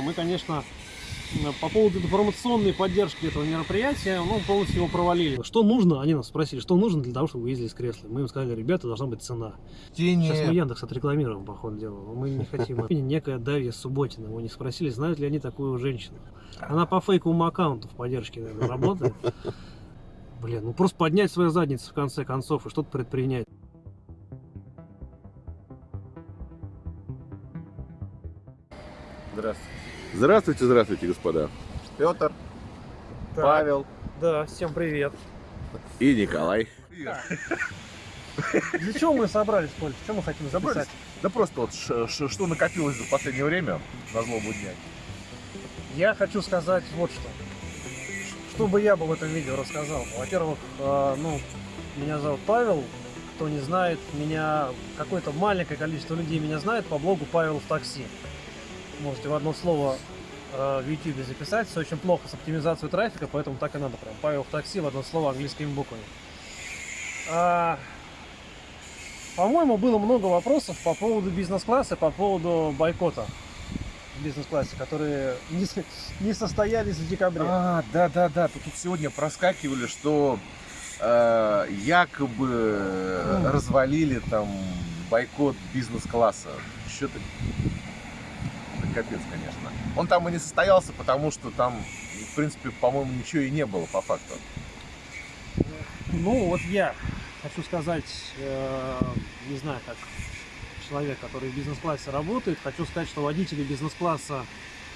мы, конечно, по поводу информационной поддержки этого мероприятия, ну, полностью его провалили. Что нужно? Они нас спросили, что нужно для того, чтобы вы ездили с кресла. Мы им сказали, ребята, должна быть цена. Тени... Сейчас мы Яндекс отрекламируем, по ходу дела. но Мы не хотим. Некая Дарья Субботина. Мы не спросили, знают ли они такую женщину. Она по фейковому аккаунту в поддержке, наверное, работает. Блин, ну просто поднять свою задницу в конце концов и что-то предпринять. Здравствуйте. Здравствуйте, здравствуйте, господа. Петр, Так, Павел. Да, всем привет. И Николай. Для чего мы собрались, Коль? Что мы хотим Собрались? записать? Да просто вот что накопилось за последнее время на злобу дня. Я хочу сказать вот что. Что бы я бы в этом видео рассказал? Во-первых, э, ну, меня зовут Павел. Кто не знает, меня какое-то маленькое количество людей меня знает по блогу Павел в такси. Можете в одно слово э, в YouTube записать. Все очень плохо с оптимизацией трафика, поэтому так и надо прям. Павел в такси в одно слово английскими буквами. А, по-моему, было много вопросов по поводу бизнес-класса, по поводу бойкота в бизнес-классе, которые не, не состоялись в декабре. А, да, да, да. Тут сегодня проскакивали, что э, якобы развалили там бойкот бизнес-класса. Что-то капец, конечно. Он там и не состоялся, потому что там, в принципе, по-моему, ничего и не было по факту. Ну, вот я хочу сказать, э, не знаю, как человек, который в бизнес-классе работает, хочу сказать, что водители бизнес-класса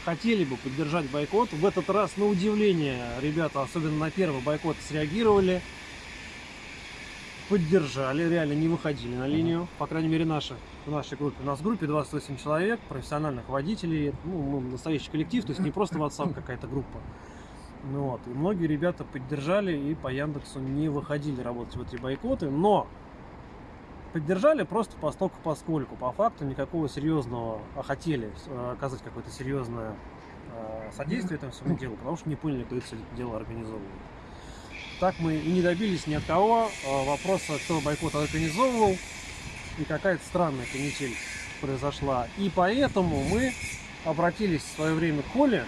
хотели бы поддержать бойкот. В этот раз, на удивление, ребята, особенно на первый бойкот, среагировали, поддержали, реально не выходили на линию, по крайней мере, наши, в нашей группе. У нас в группе 28 человек, профессиональных водителей, ну, мы настоящий коллектив, то есть не просто WhatsApp какая-то группа. Ну вот, и многие ребята поддержали и по Яндексу не выходили работать в эти бойкоты, но поддержали просто постольку поскольку. По факту никакого серьезного, а хотели э, оказать какое-то серьезное э, содействие этому всему делу, потому что не поняли, кто это дело организовывает. Так мы и не добились ни от кого э, вопроса, кто бойкот организовывал, и какая-то странная канитель произошла. И поэтому мы обратились в свое время к Коле,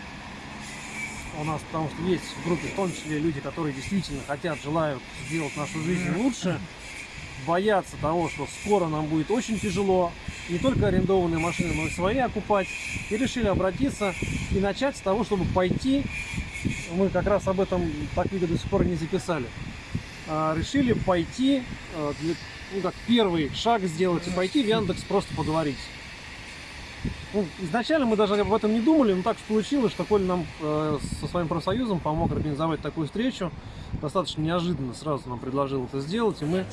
у нас, потому что есть в группе, в том числе люди, которые действительно хотят, желают сделать нашу жизнь лучше, боятся того, что скоро нам будет очень тяжело, не только арендованные машины, но и свои окупать, и решили обратиться и начать с того, чтобы пойти, мы как раз об этом так видео до сих пор не записали, А, решили пойти, для- ну как первый шаг сделать и пойти в Яндекс просто поговорить. Ну, изначально мы даже об этом не думали, но так получилось, что Коля нам э, со своим профсоюзом помог организовать такую встречу. Достаточно неожиданно сразу нам предложил это сделать, и мы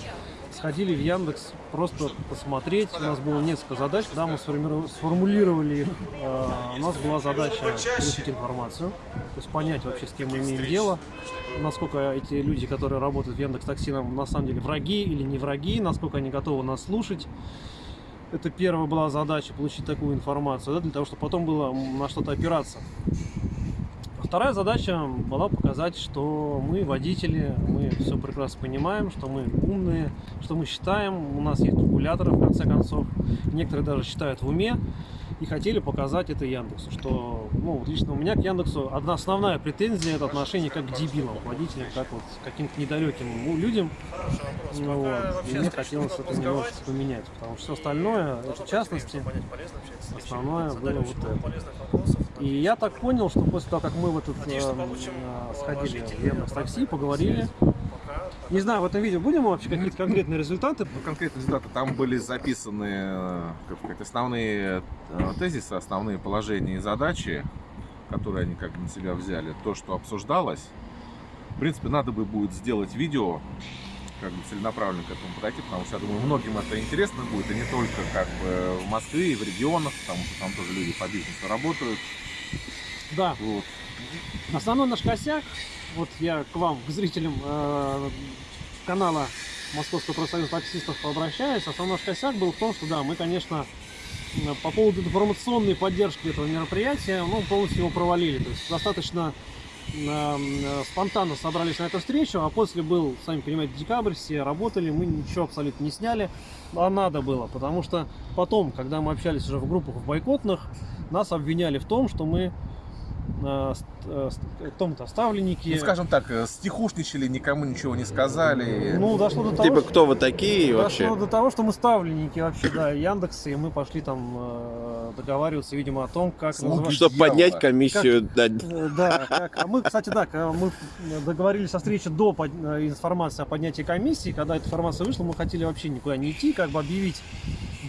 сходили в Яндекс просто посмотреть. У нас было несколько задач, когда мы сформулировали их. Э, у нас была задача получить информацию, то есть понять вообще, с кем мы имеем дело, насколько эти люди, которые работают в Яндекс Такси, нам на самом деле враги или не враги, насколько они готовы нас слушать. Это первая была задача, получить такую информацию, да, для того, чтобы потом было на что-то опираться. Вторая задача была показать, что мы водители, мы все прекрасно понимаем, что мы умные, что мы считаем, у нас есть калькуляторы в конце концов, некоторые даже считают в уме, и хотели показать это Яндексу, что, ну, лично у меня к Яндексу одна основная претензия это отношение как к дебилам, к водителям, как вот к каким-то недалеким людям. Ну, вот. И мне хотелось это немножко поменять, потому что все остальное, в частности, основное было вот это. И я так понял, что после того, как мы в этот э, э, сходили в Яндекс Такси, поговорили, не знаю, в этом видео будем вообще какие-то конкретные результаты? Ну, конкретные результаты там были записаны э, как сказать, основные э, тезисы, основные положения и задачи, которые они как бы на себя взяли, то, что обсуждалось. В принципе, надо бы будет сделать видео, как бы целенаправленно к этому подойти, потому что я думаю, многим это интересно будет, и не только как бы в Москве и в регионах, потому что там тоже люди по бизнесу работают. Да, Вот. Основной наш косяк, вот я к вам, к зрителям э, канала Московского профсоюза таксистов обращаюсь, основной наш косяк был в том, что да, мы, конечно, по поводу информационной поддержки этого мероприятия, ну, полностью его провалили. То есть достаточно спонтанно собрались на эту встречу, а после был, сами понимаете, декабрь, все работали, мы ничего абсолютно не сняли, а надо было, потому что потом, когда мы общались уже в группах в бойкотных, нас обвиняли в том, что мы э, э, том-то ставленники. Ну, скажем так, э, стихушничали, никому ничего не сказали. Ну, дошло до того, Типа, что- кто вы такие вообще? Дошло до того, что мы ставленники вообще, да, Яндекса, и мы пошли там э, договариваться, видимо, о том, как называть- Чтобы дьявола. поднять комиссию, да, Э, Да, как- а мы, кстати, да, мы договорились о встрече до под- э, информации о поднятии комиссии. Когда эта информация вышла, мы хотели вообще никуда не идти, как бы объявить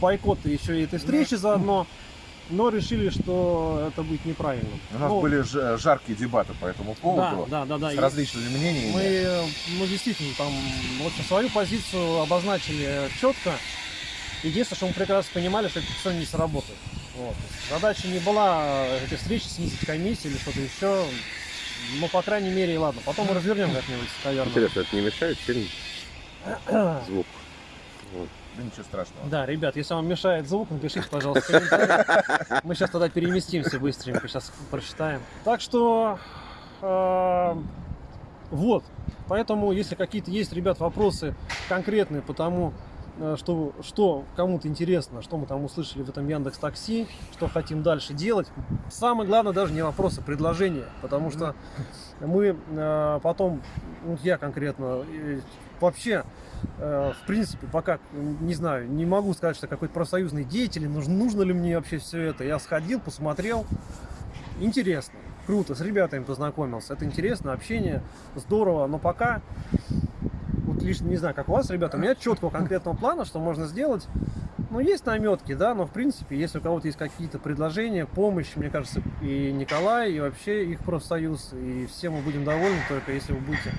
бойкот и еще и этой встречи заодно. Но решили, что это будет неправильно. У нас Ну, были ж- жаркие дебаты по этому да, поводу. да, да, да. С И различными мнениями. Мы, э, ну, действительно, там, в общем, свою позицию обозначили четко. Единственное, что мы прекрасно понимали, что это все не сработает. Вот. Задача не была э, эти встречи снизить комиссию или что-то еще. Ну, по крайней мере, и ладно. Потом мы развернем как-нибудь, наверное. интересно, это не мешает сильно звук? Да ничего страшного. Да, ребят, если вам мешает звук, напишите, пожалуйста, в комментариях. Мы сейчас тогда переместимся быстренько, сейчас прочитаем. Так что, э, вот. Поэтому, если какие-то есть, ребят, вопросы конкретные по тому, э, что, что кому-то интересно, что мы там услышали в этом Яндекс Такси, что хотим дальше делать. Самое главное даже не вопросы, предложения, потому что мы э, потом, ну, я конкретно, э, вообще, в принципе, пока, не знаю, не могу сказать, что какой-то профсоюзный деятель, нужно, нужно ли мне вообще все это. Я сходил, посмотрел, интересно, круто, с ребятами познакомился, это интересно, общение, здорово, но пока, вот лишь не знаю, как у вас, ребята, у меня четкого конкретного плана, что можно сделать, ну, есть наметки, да, но в принципе, если у кого-то есть какие-то предложения, помощь, мне кажется, и Николай, и вообще их профсоюз, и все мы будем довольны только если вы будете,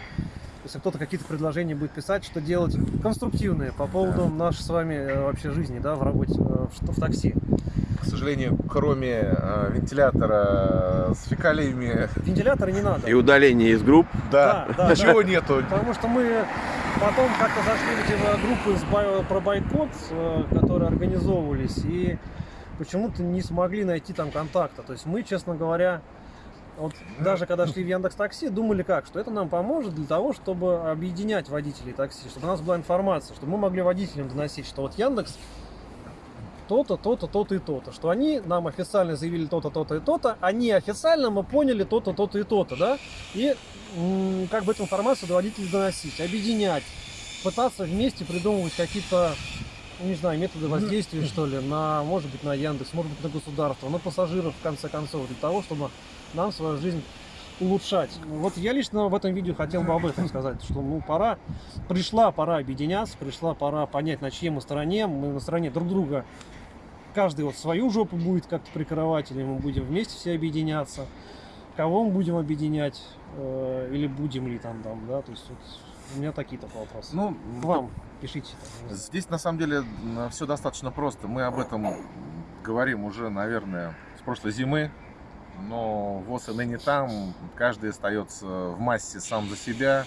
если кто-то какие-то предложения будет писать, что делать конструктивные по поводу нашей с вами э, вообще жизни, да, в работе, э, в, что- в такси. К сожалению, кроме э, вентилятора с фекалиями, Вентилятора не надо. И удаление из групп. да, Да, да, ничего нету. Потому что мы потом как-то зашли в эти э, группы с бай- про бойкот, э, которые организовывались, и почему-то не смогли найти там контакта. То есть мы, честно говоря, вот даже когда шли в Яндекс Такси, думали как, что это нам поможет для того, чтобы объединять водителей такси, чтобы у нас была информация, чтобы мы могли водителям доносить, что вот Яндекс то-то, то-то, то-то и то-то, что они нам официально заявили то-то, то-то и то-то, а неофициально мы поняли то-то, то-то и то-то, да, и как бы эту информацию до водителей доносить, объединять, пытаться вместе придумывать какие-то, не знаю, методы воздействия, что ли, на, может быть, на Яндекс, может быть, на государство, на пассажиров, в конце концов, для того, чтобы нам свою жизнь улучшать. Вот я лично в этом видео хотел бы об этом сказать, что ну пора, пришла пора объединяться, пришла пора понять, на чьей мы стороне, мы на стороне друг друга, каждый вот свою жопу будет как-то прикрывать, или мы будем вместе все объединяться, кого мы будем объединять, э, или будем ли там, там, да, то есть вот у меня такие только вопросы. Ну, вам пишите. там. Здесь на самом деле все достаточно просто. Мы об этом говорим уже, наверное, с прошлой зимы. Но ВОЗ и ныне там, каждый остается в массе сам за себя.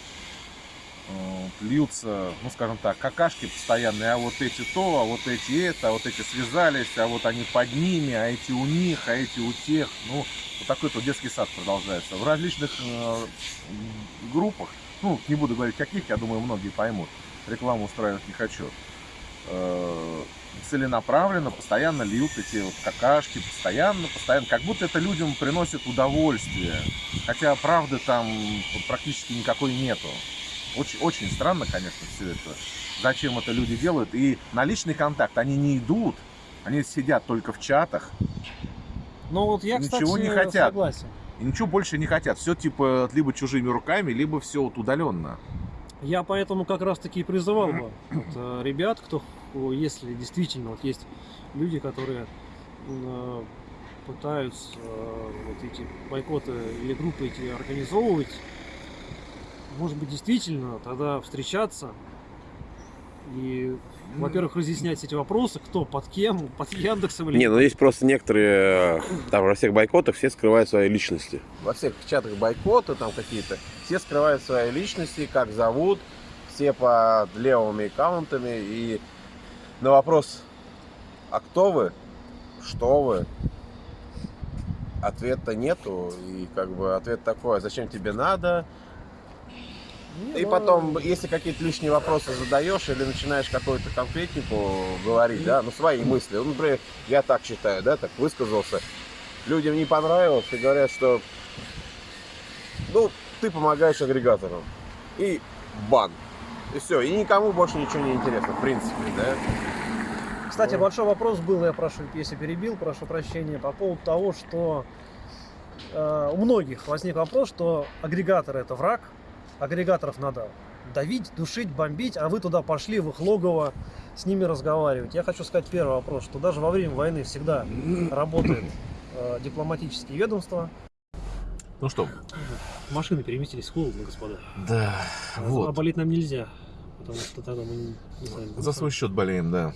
Э, Льются, ну скажем так, какашки постоянные, а вот эти то, а вот эти это, а вот эти связались, а вот они под ними, а эти у них, а эти у тех. Ну, вот такой то детский сад продолжается. В различных э, группах, ну, не буду говорить каких, я думаю, многие поймут рекламу устраивать не хочу. Э, Целенаправленно, постоянно льют эти вот какашки, постоянно, постоянно, как будто это людям приносит удовольствие. Хотя правды там практически никакой нету. Очень, очень странно, конечно, все это. Зачем это люди делают? И на личный контакт они не идут. Они сидят только в чатах Ну вот я, кстати, Ничего не хотят. согласен. и ничего больше не хотят. Все типа либо чужими руками, либо все вот удаленно. Я поэтому как раз таки и призывал бы вот, э, ребят, кто, если действительно вот есть люди, которые э, пытаются э, вот эти бойкоты или группы эти организовывать, может быть, действительно тогда встречаться и, во-первых, разъяснять эти вопросы, кто под кем, под Яндексом или Не, ну есть просто некоторые, э, там во всех бойкотах все скрывают свои личности. во всех чатах бойкоты там какие-то, все скрывают свои личности, как зовут, все под левыми аккаунтами. И на вопрос, а кто вы, что вы, ответа нету. И как бы ответ такой, «А зачем тебе надо? Не, И ну, потом, если какие-то лишние вопросы задаешь или начинаешь какую-то конкретику говорить, да, ну свои мысли. Ну, например, я так считаю, да, так высказался. Людям не понравилось и говорят, что ну, ты помогаешь агрегаторам. И бан. И все. И никому больше ничего не интересно, в принципе, да. Кстати, большой вопрос был, я прошу, если перебил, прошу прощения, по поводу того, что э, у многих возник вопрос, что агрегаторы это враг, агрегаторов надо давить, душить, бомбить, а вы туда пошли в их логово с ними разговаривать. Я хочу сказать первый вопрос, что даже во время войны всегда работает э, дипломатические ведомства. Ну что, Машины переместились холодно, господа. да, А вот. болеть нам нельзя, потому что тогда мы не, не знаем. За свой счет болеем, да.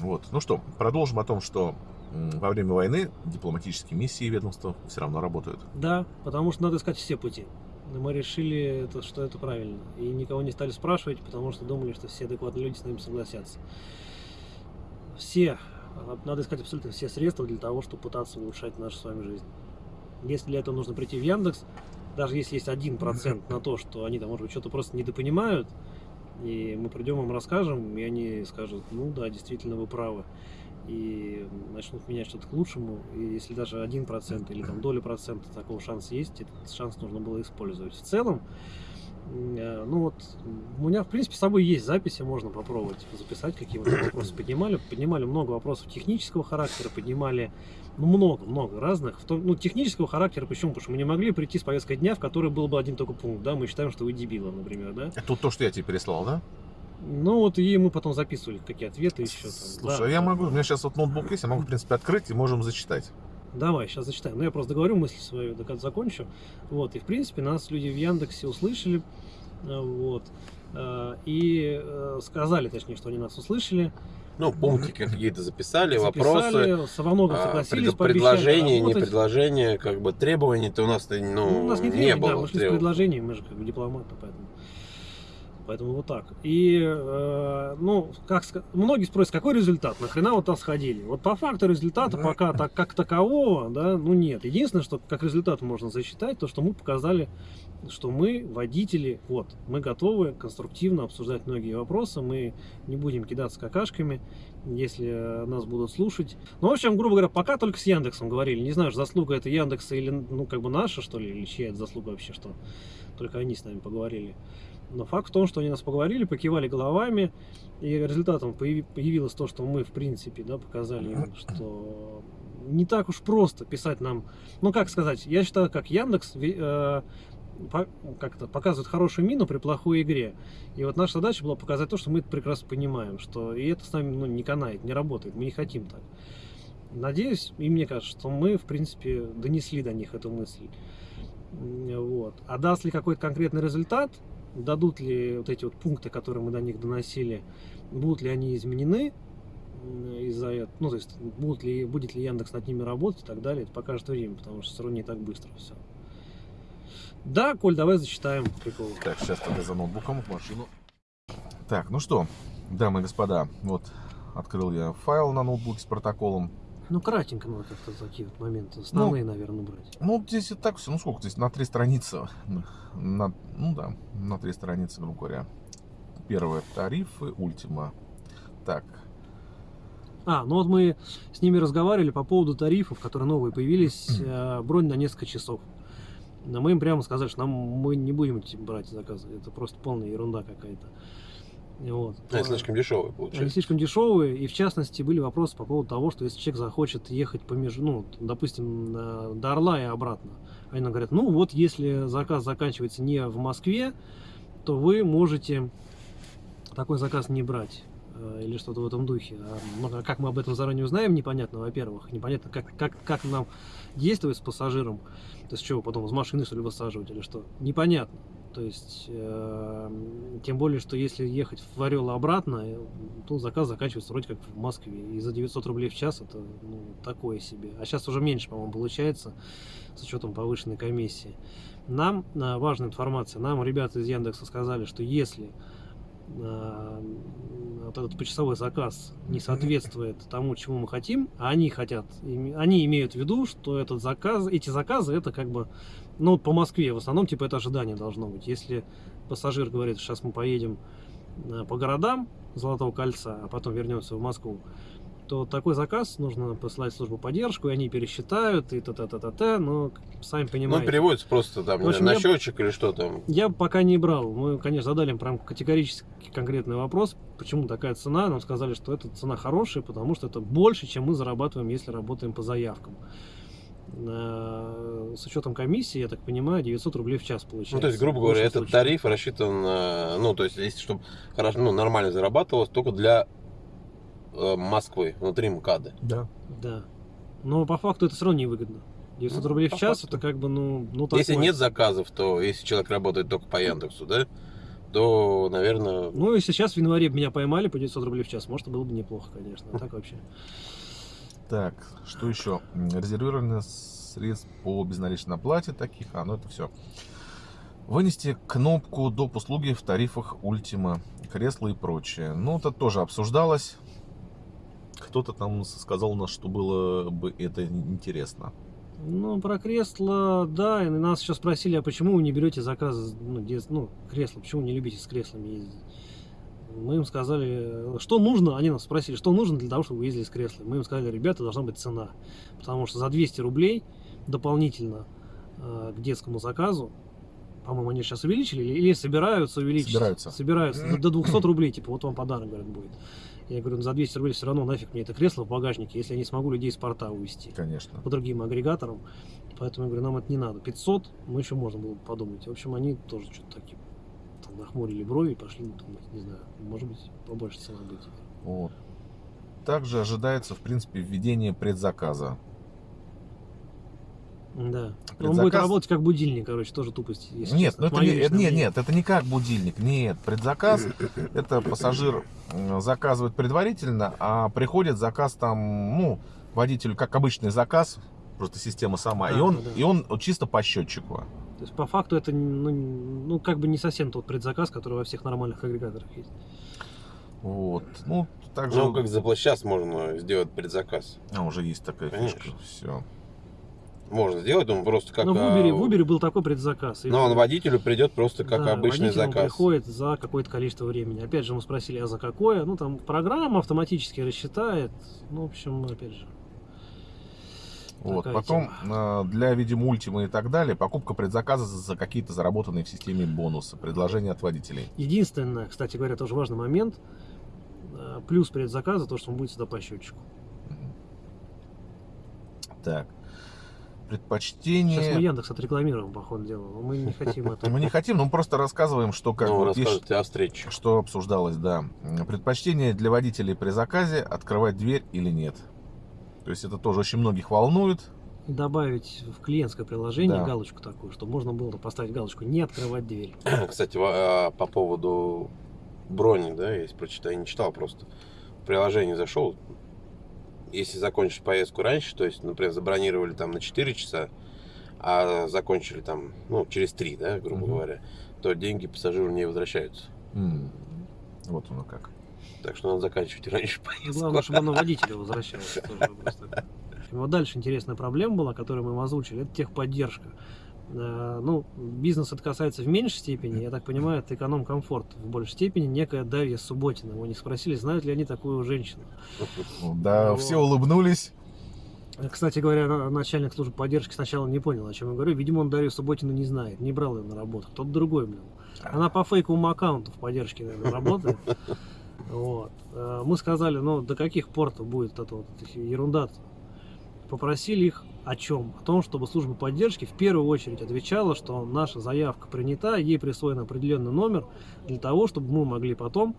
Вот. Ну что, продолжим о том, что во время войны дипломатические миссии и ведомства все равно работают. Да, потому что надо искать все пути. Мы решили, это, что это правильно. И никого не стали спрашивать, потому что думали, что все адекватные люди с нами согласятся. Все, а, надо искать абсолютно все средства для того, чтобы пытаться улучшать нашу с вами жизнь. Если для этого нужно прийти в Яндекс, даже если есть один процент на то, что они там, может быть, что-то просто недопонимают, и мы придем им расскажем, и они скажут, ну да, действительно, вы правы. И начнут менять что-то к лучшему. И если даже один процент или там доля процента такого шанса есть, этот шанс нужно было использовать. В целом, ну вот, у меня, в принципе, с собой есть записи, можно попробовать записать, какие мы вопросы поднимали. Поднимали много вопросов технического характера, поднимали ну, много-много разных. В том, ну, технического характера, почему? Потому что мы не могли прийти с повесткой дня, в которой был бы один только пункт, да, мы считаем, что вы дебилы, например, да. Это то, что я тебе переслал, да? Ну вот и мы потом записывали, какие ответы еще. Там. Слушай, Да, я да, могу, да. у меня сейчас вот ноутбук есть, я могу, в принципе, открыть и можем зачитать. Давай, сейчас зачитаем. Ну, я просто договорю мысль свою, до конца закончу. Вот, и, в принципе, нас люди в Яндексе услышали, э, вот, э, и э, сказали, точнее, что они нас услышали, Ну, пунктики какие-то записали, вопросы. записали, со во многом а, согласились, пред- предложения, не предложения, как бы требований-то у нас-то ну, Ну, у нас не, не требования, да, было. мы шли с предложением, мы же как бы дипломаты, поэтому. Поэтому вот так. И, э, ну, как многие спросят, какой результат? Нахрена вот там сходили? Вот по факту результата пока так, как такового, да, ну нет. Единственное, что как результат можно засчитать, то, что мы показали, что мы, водители, вот, мы готовы конструктивно обсуждать многие вопросы, мы не будем кидаться какашками, если нас будут слушать. Ну, в общем, грубо говоря, пока только с Яндексом говорили. Не знаю, заслуга это Яндекса или, ну, как бы наша, что ли, или чья это заслуга вообще, что только они с нами поговорили. Но факт в том, что они нас поговорили, покивали головами, и результатом появи- появилось то, что мы, в принципе, да, показали им, что не так уж просто писать нам. Ну, как сказать, я считаю, как Яндекс э, как-то показывает хорошую мину при плохой игре. И вот наша задача была показать то, что мы это прекрасно понимаем, что и это с нами ну, не канает, не работает, мы не хотим так. Надеюсь, и мне кажется, что мы, в принципе, донесли до них эту мысль. Вот. А даст ли какой-то конкретный результат, дадут ли вот эти вот пункты, которые мы до них доносили, будут ли они изменены из-за этого, ну, то есть, будут ли, будет ли Яндекс над ними работать и так далее, это покажет время, потому что все равно не так быстро все. Да, Коль, давай зачитаем прикол. Так, сейчас тогда за ноутбуком в машину. Так, ну что, дамы и господа, вот открыл я файл на ноутбуке с протоколом. Ну, кратенько надо как-то такие вот моменты основные, наверное, брать. Ну, здесь и так все, ну сколько здесь, на три страницы. На, ну да, на три страницы, грубо говоря. Первое, тарифы, ультима. Так, А, ну вот мы с ними разговаривали по поводу тарифов, которые новые появились, э, бронь на несколько часов. Но мы им прямо сказали, что нам мы не будем брать заказы. Это просто полная ерунда какая-то. Вот. А, это слишком дешевый Они получается. слишком дешевые, и в частности были вопросы по поводу того, что если человек захочет ехать по между, ну, допустим, до Орла и обратно, они нам говорят, ну вот если заказ заканчивается не в Москве, то вы можете такой заказ не брать э, или что-то в этом духе. А, ну, а как мы об этом заранее узнаем, непонятно, во-первых. Непонятно, как, как, как нам действовать с пассажиром. То есть, что потом из машины, что ли, высаживать или что. Непонятно. То есть, э, тем более, что если ехать в Орел обратно, э, то заказ заканчивается вроде как в Москве. И за 900 рублей в час это ну, такое себе. А сейчас уже меньше, по-моему, получается, с учетом повышенной комиссии. Нам, э, важная информация, нам ребята из Яндекса сказали, что если э, вот этот почасовой заказ не соответствует тому, чему мы хотим, а они хотят, они имеют в виду, что этот заказ, эти заказы, это как бы, ну, вот по Москве в основном, типа, это ожидание должно быть. Если пассажир говорит, сейчас мы поедем э, по городам Золотого кольца, а потом вернемся в Москву, то такой заказ нужно посылать в службу поддержку, и они пересчитают, и та-та-та-та-та, но сами Ну, понимаете. переводится просто там общем, на я- счетчик или что там. Я пока не брал. Мы, конечно, задали им прям категорически конкретный вопрос, почему такая цена. Нам сказали, что эта цена хорошая, потому что это больше, чем мы зарабатываем, если работаем по заявкам. С учетом комиссии, я так понимаю, 900 рублей в час получается. Ну, то есть, грубо говоря, этот случае. тариф рассчитан, ну, то есть, если чтобы хорошо, ну, нормально зарабатывалось, только для э, Москвы, внутри МКАДа. Да. Да. Но по факту это все равно невыгодно. 900 Ну, рублей в час, факту. это как бы, ну, ну Если такое. нет заказов, то если человек работает только по Яндексу, да, то, наверное, Ну, если сейчас в январе меня поймали по 900 рублей в час, может, было бы неплохо, конечно. А так вообще. Так, что еще? М, Резервирование средств по безналичной оплате таких, а, ну это все. Вынести кнопку доп. услуги в тарифах Ultima, кресла и прочее. Ну, это тоже обсуждалось. Кто-то там сказал у нас, что было бы это интересно. Ну, про кресло, да, и нас еще спросили, а почему вы не берете заказы, ну, дет- ну, кресла, почему не любите с креслами ездить? Мы им сказали, что нужно, они нас спросили, что нужно для того, чтобы вы ездили с креслами. Мы им сказали, ребята, должна быть цена, потому что за 200 рублей дополнительно э, к детскому заказу, по-моему, они сейчас увеличили или, или собираются увеличить? Собираются. Собираются, до- до 200 рублей, типа, вот вам подарок, говорят, будет. Я говорю, ну, за 200 рублей все равно нафиг мне это кресло в багажнике, если я не смогу людей с порта увезти Конечно. по другим агрегаторам. Поэтому я говорю, нам это не надо. 500 мы еще можно было бы подумать. В общем, они тоже что-то такие там, нахмурили брови и пошли думать, не знаю, может быть, побольше будет. Вот. Также ожидается, в принципе, введение предзаказа. Да. Он Предзаказ- будет работать как будильник, короче, тоже тупость. Если Нет, честно. ну это не, нет, мнение. нет, это не как будильник. Нет, предзаказ это пассажир заказывает предварительно, а приходит заказ там, ну, водителю как обычный заказ, просто система сама, и Да, он да, да. и он чисто по счетчику. То есть, по факту, это ну, ну, как бы не совсем тот предзаказ, который во всех нормальных агрегаторах есть. Вот. Ну, также ну, как за сейчас можно сделать предзаказ. а, уже есть такая Конечно. фишка. Все. Можно сделать, он просто как... Но в а, Uber, в Uber был такой предзаказ. Но он водителю придет просто как Да, обычный водитель, он заказ. приходит за какое-то количество времени. Опять же, мы спросили, а за какое? Ну, там программа автоматически рассчитает. Ну, в общем, опять же. Вот. Такая Потом э, для, видимо, ультима и так далее, покупка предзаказа за какие-то заработанные в системе бонусы, предложения от водителей. Единственное, кстати говоря, тоже важный момент. э, Плюс предзаказа, то, что он будет всегда по счетчику. Так. Сейчас мы Предпочтение. Яндекс отрекламируем, по ходу дела. Мы не хотим это. Мы не хотим, но мы просто рассказываем, что как ну, есть- о встрече. что обсуждалось, да. Предпочтение для водителей при заказе открывать дверь или нет. То есть это тоже очень многих волнует. Добавить в клиентское приложение Да. галочку такую, чтобы можно было поставить галочку «Не открывать дверь». Кстати, а, по поводу брони, да, если прочитал, я не читал просто. В приложение зашел. Если закончишь поездку раньше, то есть, например, забронировали там на 4 часа, а закончили там, ну, через 3, да, грубо Мгм. говоря, то деньги пассажиру не возвращаются. М, Вот оно как. Так что надо заканчивать раньше Ну, поездку. Главное, чтобы оно водителю возвращалось. тоже Вот дальше интересная проблема была, которую мы им озвучили, это техподдержка. Э, Ну, бизнес это касается в меньшей степени, я так понимаю, это эконом-комфорт в большей степени. Некая Дарья Субботина. У них спросили, знают ли они такую женщину. Да, Ну, все улыбнулись. Э, Кстати говоря, на- начальник службы поддержки сначала не понял, о чем я говорю. Видимо, он Дарью Субботину не знает, не брал ее на работу. Кто-то другой, блин. Она по фейковому аккаунту в поддержке, наверное, работает. Вот. Э, Мы сказали, ну, до каких пор будет эта вот ерунда -то? Попросили их о чем? О том, чтобы служба поддержки в первую очередь отвечала, что наша заявка принята, ей присвоен определенный номер для того, чтобы мы могли потом,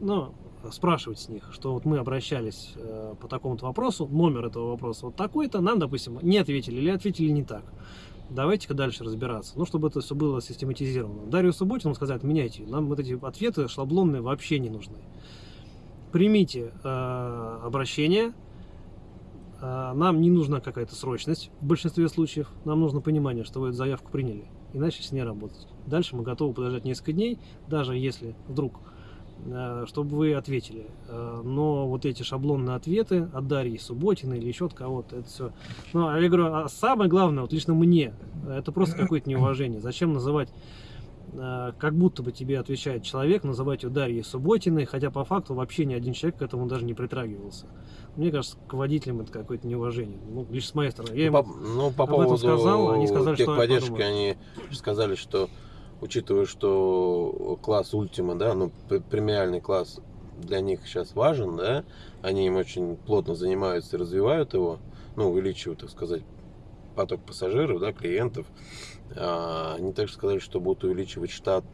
ну, спрашивать с них, что вот мы обращались э, по такому-то вопросу, номер этого вопроса вот такой-то, нам, допустим, не ответили или ответили не так. Давайте-ка дальше разбираться. Ну, чтобы это все было систематизировано. Дарью Субботину сказать, меняйте. Нам вот эти ответы шаблонные вообще не нужны. Примите э, обращение. Э, нам не нужна какая-то срочность в большинстве случаев. Нам нужно понимание, что вы эту заявку приняли. Иначе с ней работать. Дальше мы готовы подождать несколько дней, даже если вдруг чтобы вы ответили. Э, Но вот эти шаблонные ответы от Дарьи Субботиной или еще от кого-то, это все. Ну, а я говорю, а самое главное, вот лично мне, это просто какое-то неуважение. Зачем называть э, как будто бы тебе отвечает человек, называть ее Дарьей Субботиной, хотя по факту вообще ни один человек к этому даже не притрагивался. Мне кажется, к водителям это какое-то неуважение. Ну, лишь с моей стороны. Я им Ну, по, ну, по об этом поводу сказал, они сказали, что подумают. они сказали, что учитывая, что класс Ультима, да, ну, премиальный класс для них сейчас важен, да, они им очень плотно занимаются и развивают его, ну, увеличивают, так сказать, поток пассажиров, да, клиентов. А, они также сказали, что будут увеличивать штат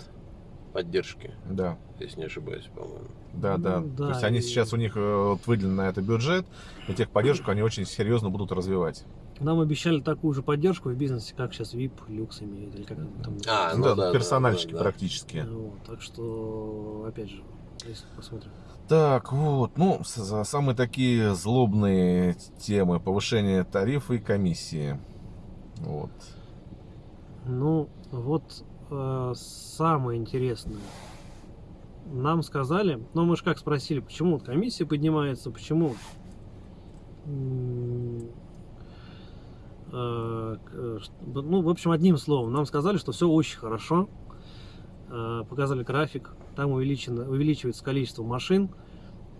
поддержки, Да. если не ошибаюсь, по-моему. Да, да. Ну, То да, есть они и- сейчас у них э, вот выделен на это бюджет, и техподдержку они очень серьезно будут развивать. Нам обещали такую же поддержку в бизнесе, как сейчас VIP, люкс имеет, или как там. А, Ну да, да, да, персональчики да, да. практически. Вот, так что, опять же, если посмотрим. Так, вот, ну, самые такие злобные темы повышение тарифа и комиссии. Вот. Ну, вот э, самое интересное. Нам сказали, ну мы же как спросили, почему вот комиссия поднимается, почему ну, в общем, одним словом, нам сказали, что все очень хорошо. Э, Показали график, там увеличено, увеличивается количество машин.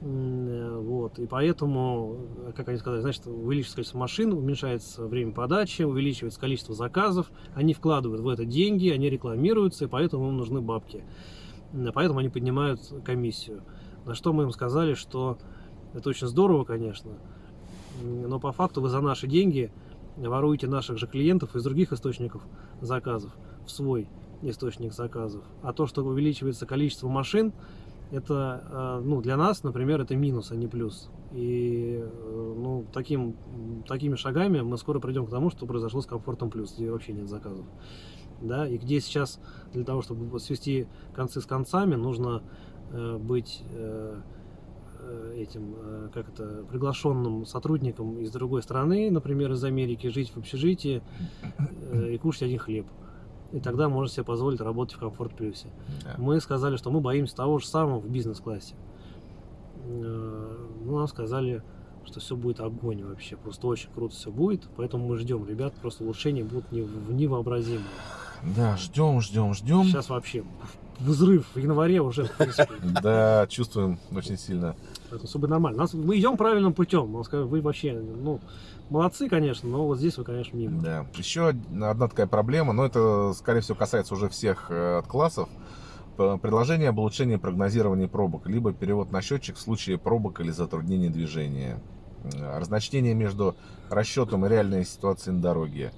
Э, Вот, и поэтому, э, как они сказали, значит, увеличивается количество машин, уменьшается время подачи, увеличивается количество заказов, они вкладывают в это деньги, они рекламируются, и поэтому им нужны бабки. Поэтому они поднимают комиссию. На что мы им сказали, что это очень здорово, конечно, но по факту вы за наши деньги воруете наших же клиентов из других источников заказов в свой источник заказов. А то, что увеличивается количество машин, это, э, ну, для нас, например, это минус, а не плюс. И, э, ну, таким, такими шагами мы скоро придем к тому, что произошло с комфортом плюс, где вообще нет заказов. Да, и где сейчас для того, чтобы свести концы с концами, нужно э, быть этим, э, как это, приглашенным сотрудником из другой страны, например, из Америки, жить в общежитии э, и кушать один хлеб. И тогда можно себе позволить работать в комфорт плюсе. Да. Мы сказали, что мы боимся того же самого в бизнес-классе. Э, Ну, нам сказали, что все будет огонь вообще. Просто очень круто все будет. Поэтому мы ждем, ребят. Просто улучшения будут нев- невообразимые. Да, ждем, ждем, ждем. Сейчас вообще взрыв в январе уже. Да, чувствуем очень сильно. Поэтому все нормально. Нас, мы идем правильным путем. Он сказал, вы вообще, ну, молодцы, конечно, но вот здесь вы, конечно, мимо. Да. Еще одна такая проблема, но это, скорее всего, касается уже всех э, классов. П- Предложение об улучшении прогнозирования пробок, либо перевод на счетчик в случае пробок или затруднений движения. Разночтение между расчетом и реальной ситуацией на дороге.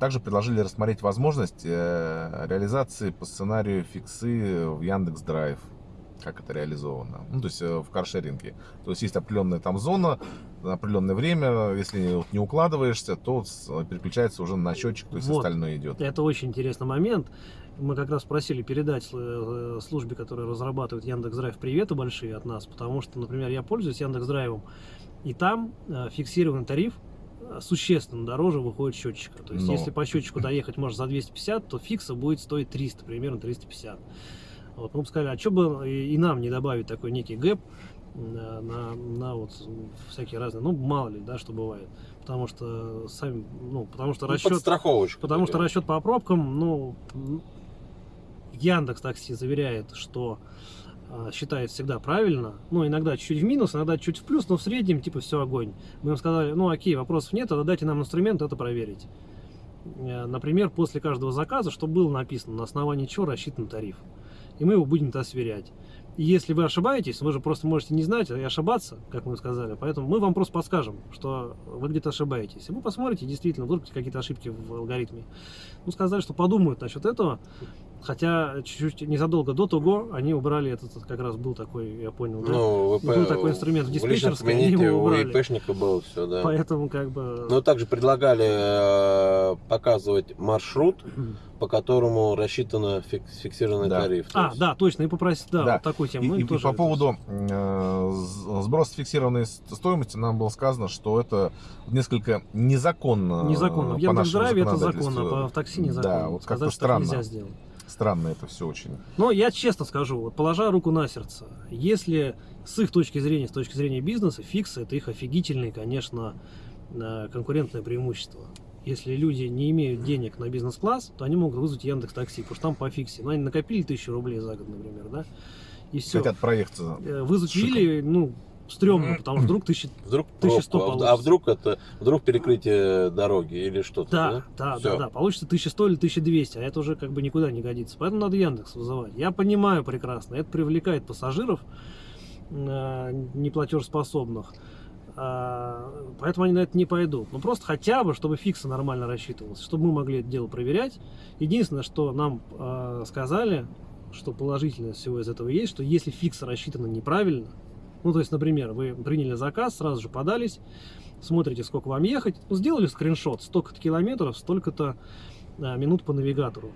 Также предложили рассмотреть возможность э, реализации по сценарию фиксы в Яндекс Драйв. Как это реализовано? Ну, то есть э, в каршеринге. То есть есть определенная там зона, на определенное время, если вот не укладываешься, то с- переключается уже на счетчик, то есть Вот. остальное идет. Это очень интересный момент. Мы как раз просили передать э, службе, которая разрабатывает Яндекс.Драйв, приветы большие от нас, потому что, например, я пользуюсь Яндекс.Драйвом, и там э, фиксированный тариф э, существенно дороже выходит счетчика. То есть, Но. если по счетчику доехать можно за 250, то фикса будет стоить 300, примерно 350. Вот, мы бы сказали, а что бы и, нам не добавить такой некий гэп на, на, на вот всякие разные, ну, мало ли, да, что бывает. Потому что сами, ну, потому что Ну, расчет... Потому что такая. расчет по пробкам, ну, Яндекс Такси заверяет, что а, считает всегда правильно. Ну, иногда чуть в минус, иногда чуть в плюс, но в среднем, типа, все огонь. Мы им сказали, ну, окей, вопросов нет, тогда дайте нам инструмент это проверить. Э, Например, после каждого заказа, что было написано, на основании чего рассчитан тариф. И мы его будем то сверять. И если вы ошибаетесь, вы же просто можете не знать и ошибаться, как мы сказали. Поэтому мы вам просто подскажем, что вы где-то ошибаетесь. И вы посмотрите, действительно, вдруг какие-то ошибки в алгоритме. Ну, сказали, что подумают насчет этого. Хотя чуть-чуть незадолго до того они убрали этот, как раз был такой, я понял, да? Ну, ВП, Был такой инструмент в диспетчерской, они его у. ИПшника был все, да. Поэтому как бы... Но также предлагали э, показывать маршрут, по которому рассчитан фиксированный Да. тариф. То А, есть- да, точно, и попросить, да, Да. вот такую И, тему. И- и тоже по это- поводу э, сброса фиксированной стоимости нам было сказано, что это несколько незаконно. Незаконно. В по Яндекс.Драйве это законно, а в такси незаконно. Да, вот как-то странно. нельзя сделать. Странно это все очень. Но я честно скажу, вот положа руку на сердце, если с их точки зрения, с точки зрения бизнеса, фиксы это их офигительные, конечно, э, конкурентное преимущество. Если люди не имеют денег на бизнес-класс, то они могут вызвать Яндекс Такси, потому что там по фиксе. Ну, они накопили тысячу рублей за год, например, да? И все. Хотят проехаться. Вызвать Вилли, ну, стрёмно, потому что вдруг тысяча... Вдруг 1100 пробку, а, в- а получится. вдруг это вдруг перекрытие дороги или что-то, Да, да? да, Всё. да, да. Получится 1100 или 1200, а это уже как бы никуда не годится. Поэтому надо Яндекс вызывать. Я понимаю прекрасно, это привлекает пассажиров э, неплатежеспособных. А, Поэтому они на это не пойдут. Ну просто хотя бы, чтобы фиксы нормально рассчитывался, чтобы мы могли это дело проверять. Единственное, что нам э, сказали, что положительное всего из этого есть, что если фиксы рассчитаны неправильно, ну то есть, например, вы приняли заказ, сразу же подались, смотрите, сколько вам ехать, ну, сделали скриншот, столько-то километров, столько-то а, минут по навигатору.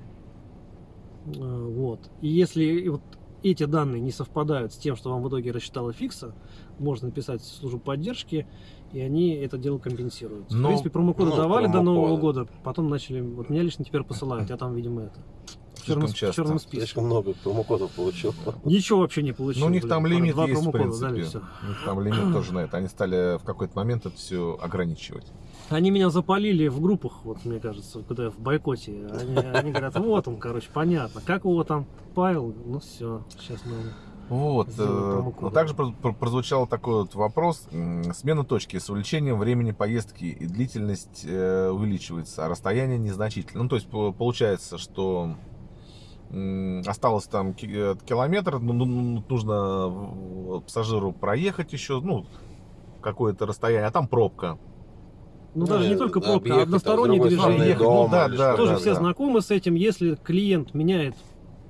А, Вот. И если вот эти данные не совпадают с тем, что вам в итоге рассчитала фикса, можно написать в службу поддержки, и они это дело компенсируют. в Но- принципе, промокоды ну, давали до промокоды. Нового года, потом начали, вот меня лично теперь посылают, я там, видимо, это. В черном, часто. в черном списке. Слишком много промокодов получил. Ничего вообще не получилось. Ну, у них там блин. лимит Два есть, в дали, принципе. всё. У них там лимит тоже на это. Они стали в какой-то момент это все ограничивать. Они меня запалили в группах, вот мне кажется, когда я в бойкоте. Они, они говорят, вот он, короче, понятно. Как его там Павел? Ну все, сейчас мы... Вот. Сделаем э, но также про- про- прозвучал такой вот вопрос. Смена точки с увеличением времени поездки и длительность э, увеличивается, а расстояние незначительно. Ну, то есть по- получается, что осталось там э, километр, ну, ну, ну, нужно в- пассажиру проехать еще, ну, какое-то расстояние, а там пробка. Ну, Ну, даже не э, только пробка, а одностороннее движение. Объехать, ну дома да, да. Тоже да, все да. знакомы с этим. Если клиент меняет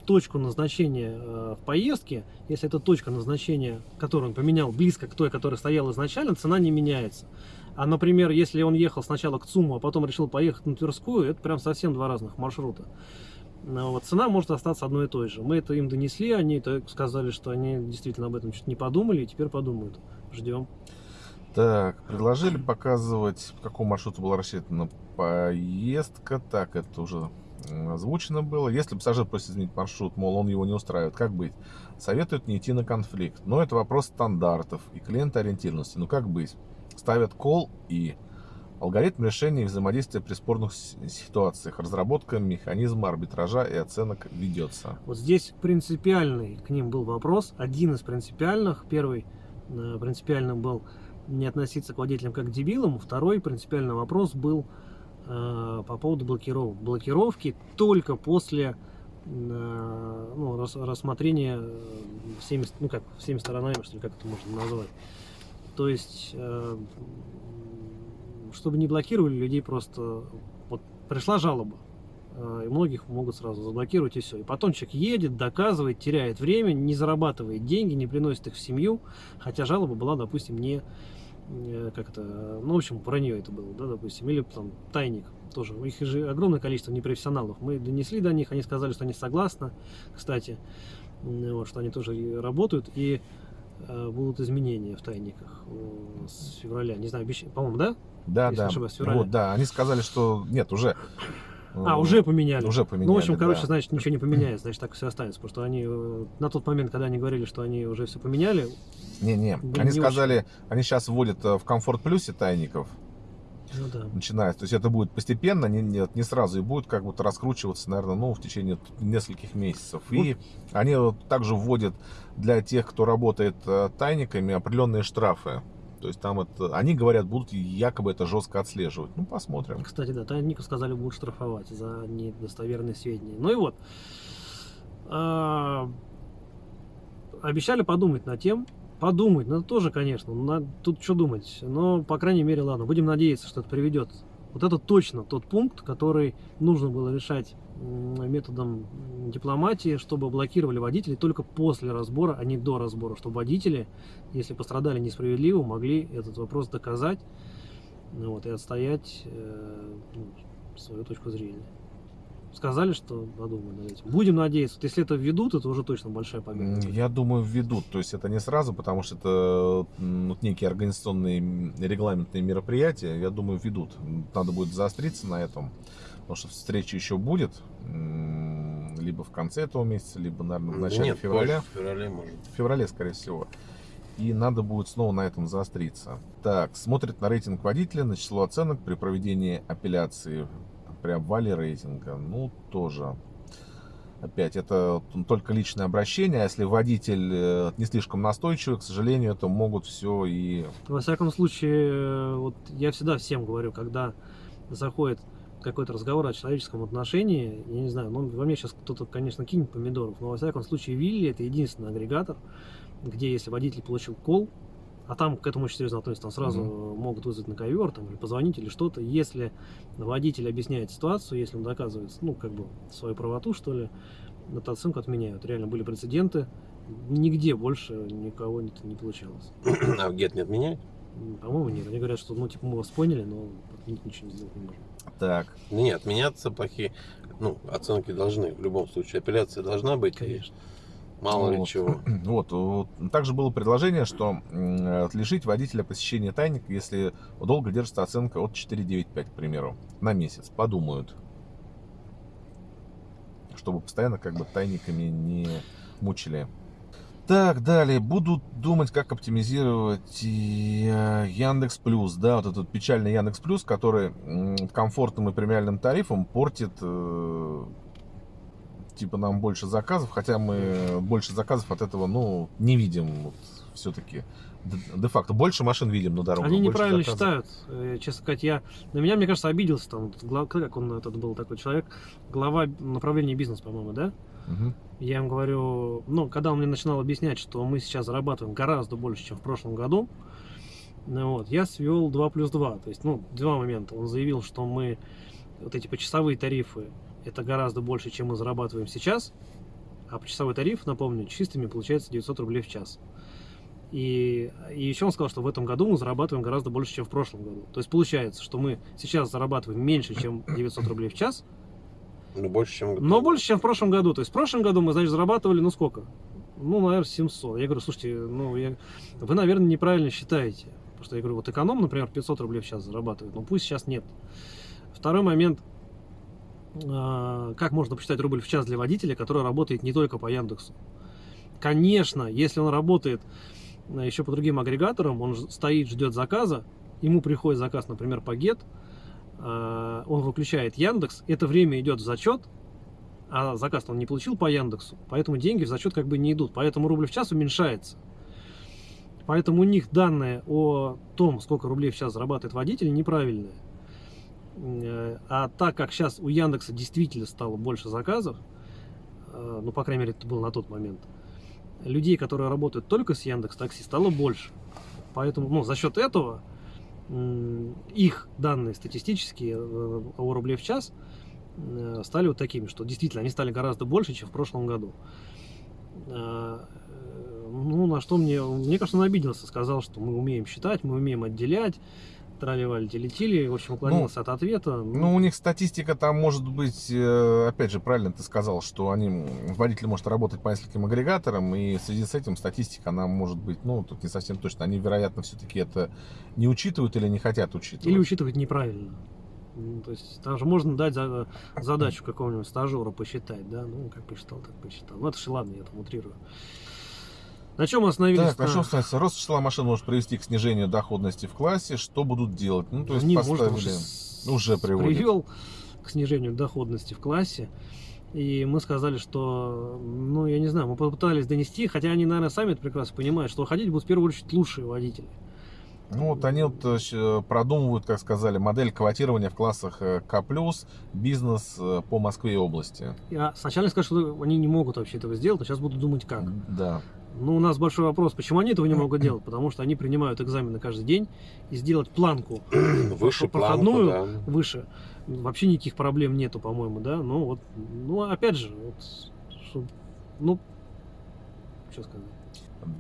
точку назначения э, в поездке, если эта точка назначения, которую он поменял, близко к той, которая стояла изначально, цена не меняется. А, например, если он ехал сначала к ЦУМу, а потом решил поехать на Тверскую, это прям совсем два разных маршрута. Ну, вот, цена может остаться одной и той же. Мы это им донесли, они это сказали, что они действительно об этом чуть не подумали, и теперь подумают. Ждем. Так, предложили показывать, по какому маршруту была рассчитана поездка. Так, это уже озвучено было. Если пассажир просит изменить маршрут, мол, он его не устраивает, как быть? Советуют не идти на конфликт. Но это вопрос стандартов и клиентоориентированности. Ну как быть? Ставят кол и алгоритм решения и взаимодействия при спорных ситуациях. Разработка механизма арбитража и оценок ведется. Вот здесь принципиальный к ним был вопрос. Один из принципиальных. Первый э, принципиальным был не относиться к водителям как к дебилам. Второй принципиальный вопрос был э, по поводу блокировок. Блокировки только после э, ну, рас- рассмотрения э, всеми, ну как, всеми сторонами, что ли, как это можно назвать. То есть, э, чтобы не блокировали людей, просто вот пришла жалоба, э, и многих могут сразу заблокировать и все. И потом человек едет, доказывает, теряет время, не зарабатывает деньги, не приносит их в семью, хотя жалоба была, допустим, не э, как это, ну, в общем, про нее это было, да, допустим, или там тайник тоже. У них же огромное количество непрофессионалов. Мы донесли до них, они сказали, что они согласны, кстати, вот, что они тоже работают, и будут изменения в тайниках э, с февраля. Не знаю, обещ- по-моему, да? Да, Если да. ошибаюсь, в феврале. Вот, да. Они сказали, что нет, уже. А, э, уже поменяли. Уже поменяли. Ну, в общем, короче, да. значит, ничего не поменяется, значит, так все останется. Потому что они э, на тот момент, когда они говорили, что они уже все поменяли, Не-не, они не сказали, они сейчас вводят э, в комфорт плюсе тайников, ну да. начинает. То есть это будет постепенно, не, нет, не сразу, и будет как будто раскручиваться, наверное, ну, в течение нескольких месяцев. И они вот также вводят для тех, кто работает э, тайниками, определенные штрафы. То есть там это, они говорят, будут якобы это жестко отслеживать. Ну, посмотрим. Кстати, да, Тайников сказали, будут штрафовать за недостоверные сведения. Ну и вот. А, обещали подумать над тем. Подумать, ну тоже, конечно, на- тут что думать. Но, по крайней мере, ладно, будем надеяться, что это приведет. Вот это точно тот пункт, который нужно было решать методом дипломатии, чтобы блокировали водителей только после разбора, а не до разбора, чтобы водители, если пострадали несправедливо, могли этот вопрос доказать ну, вот, и отстоять э, ну, свою точку зрения. Сказали, что подумают над этим. Будем надеяться. Вот если это введут, это уже точно большая победа. Я думаю, введут. То есть это не сразу, потому что это вот некие организационные регламентные мероприятия. Я думаю, введут. Надо будет заостриться на этом. Потому что встреча еще будет. Либо в конце этого месяца, либо, наверное, в Да начале Нет, февраля. позже, в феврале может. В феврале, скорее всего. И надо будет снова на этом заостриться. Так, смотрит на рейтинг водителя, на число оценок при проведении апелляции при обвале рейтинга. Ну, тоже. Опять, это только личное обращение, а если водитель э, не слишком настойчивый, к сожалению, это могут все и... Во всяком случае, э, вот я всегда всем говорю, когда заходит какой-то разговор о человеческом отношении, я не знаю, ну, во мне сейчас кто-то, конечно, кинет помидоров, но во всяком случае Вилли это единственный агрегатор, где если водитель получил кол, а там к этому очень серьезно относятся, там сразу могут вызвать на ковер, там, или позвонить, или что-то. Если водитель объясняет ситуацию, если он доказывает, ну, как бы, свою правоту, что ли, эту оценку отменяют. Реально были прецеденты, нигде больше никого это не получалось. А в гет не отменяют? По-моему, нет. Они говорят, что, ну, типа, мы вас поняли, но отменить ничего не сделать не можем. Так, нет, отменяться плохие. Ну, оценки должны. В любом случае, апелляция должна быть. и Мало ли Вот. чего. Вот, вот. Также было предложение, что лишить водителя посещения тайника, если долго держится оценка от 4,95, к примеру, на месяц. Подумают. Чтобы постоянно как бы тайниками не мучили. Так, далее. Будут думать, как оптимизировать Яндекс Плюс. Да, вот этот печальный Яндекс Плюс, который комфортным и премиальным тарифом портит э, типа нам больше заказов, хотя мы больше заказов от этого, ну, не видим вот, все-таки. Де-факто больше машин видим на дорогах. Они неправильно заказов. считают. Э, Честно сказать, я на меня, мне кажется, обиделся там, вот гла- как он этот был такой человек, глава направления бизнес, по-моему, да? Мгм. Я им говорю, ну, когда он мне начинал объяснять, что мы сейчас зарабатываем гораздо больше, чем в прошлом году, ну, вот, я свел 2 плюс 2. То есть, ну, два момента. Он заявил, что мы, вот эти почасовые тарифы, это гораздо больше, чем мы зарабатываем сейчас. А почасовой тариф, напомню, чистыми получается 900 рублей в час. И, и еще он сказал, что в этом году мы зарабатываем гораздо больше, чем в прошлом году. То есть получается, что мы сейчас зарабатываем меньше, чем 900 рублей в час, Ну, больше, чем... но больше, чем в прошлом году. То есть в прошлом году мы, значит, зарабатывали, ну сколько? Ну, наверное, 700. Я говорю, слушайте, ну, я... вы, наверное, неправильно считаете. Потому что я говорю, вот эконом, например, 500 рублей в час зарабатывает, но пусть сейчас нет. Второй момент. А, Как можно посчитать рубль в час для водителя, который работает не только по Яндексу? Конечно, если он работает а, еще по другим агрегаторам, он стоит, ждет заказа, ему приходит заказ, например, по GET, а, он выключает Яндекс, это время идет в зачет, а заказ он не получил по Яндексу, поэтому деньги в зачет как бы не идут, поэтому рубль в час уменьшается. Поэтому у них данные о том, сколько рублей в час зарабатывает водитель, неправильные. А так как сейчас у Яндекса действительно стало больше заказов, э, ну, по крайней мере, это было на тот момент, людей, которые работают только с Яндекс Такси, стало больше. Поэтому, ну, за счет этого их данные статистические э, о рубле в час э, стали вот такими, что действительно они стали гораздо больше, чем в прошлом году. Ну, на что мне, мне кажется, он обиделся, сказал, что мы умеем считать, мы умеем отделять, трали-вали, телетили, в общем, уклонился от ответа. Ну, у них статистика там может быть, э, опять же, правильно ты сказал, что они, водитель может работать по нескольким агрегаторам, и в связи с этим статистика, она может быть, ну, тут не совсем точно. Они, вероятно, все-таки это не учитывают или не хотят учитывать. Или учитывать неправильно. Ну, То есть там же можно дать за- задачу какому-нибудь стажеру посчитать, да? Ну, как посчитал, так посчитал. Ну, это же ладно, я там утрирую. На чем остановились? Так, на чем становится? Рост числа машин может привести к снижению доходности в классе. Что будут делать? Ну, то есть Не, может, поставили... уже, с- уже приводит. привел к снижению доходности в классе. И мы сказали, что, ну, я не знаю, мы попытались донести, хотя они, наверное, сами это прекрасно понимают, что ходить будут в первую очередь лучшие водители. Ну, вот они вот э, щ- продумывают, как сказали, модель квотирования в классах э, К+, бизнес э, по Москве и области. Я сначала сказал, что они не могут вообще этого сделать, но сейчас буду думать как. Да. Ну, у нас большой вопрос, почему они этого не могут делать? Потому что они принимают экзамены каждый день, и сделать планку Выше проходную планку, да. выше вообще никаких проблем нету, по-моему, да? Ну, вот, ну, опять же, вот, чтоб- ну, что сказать.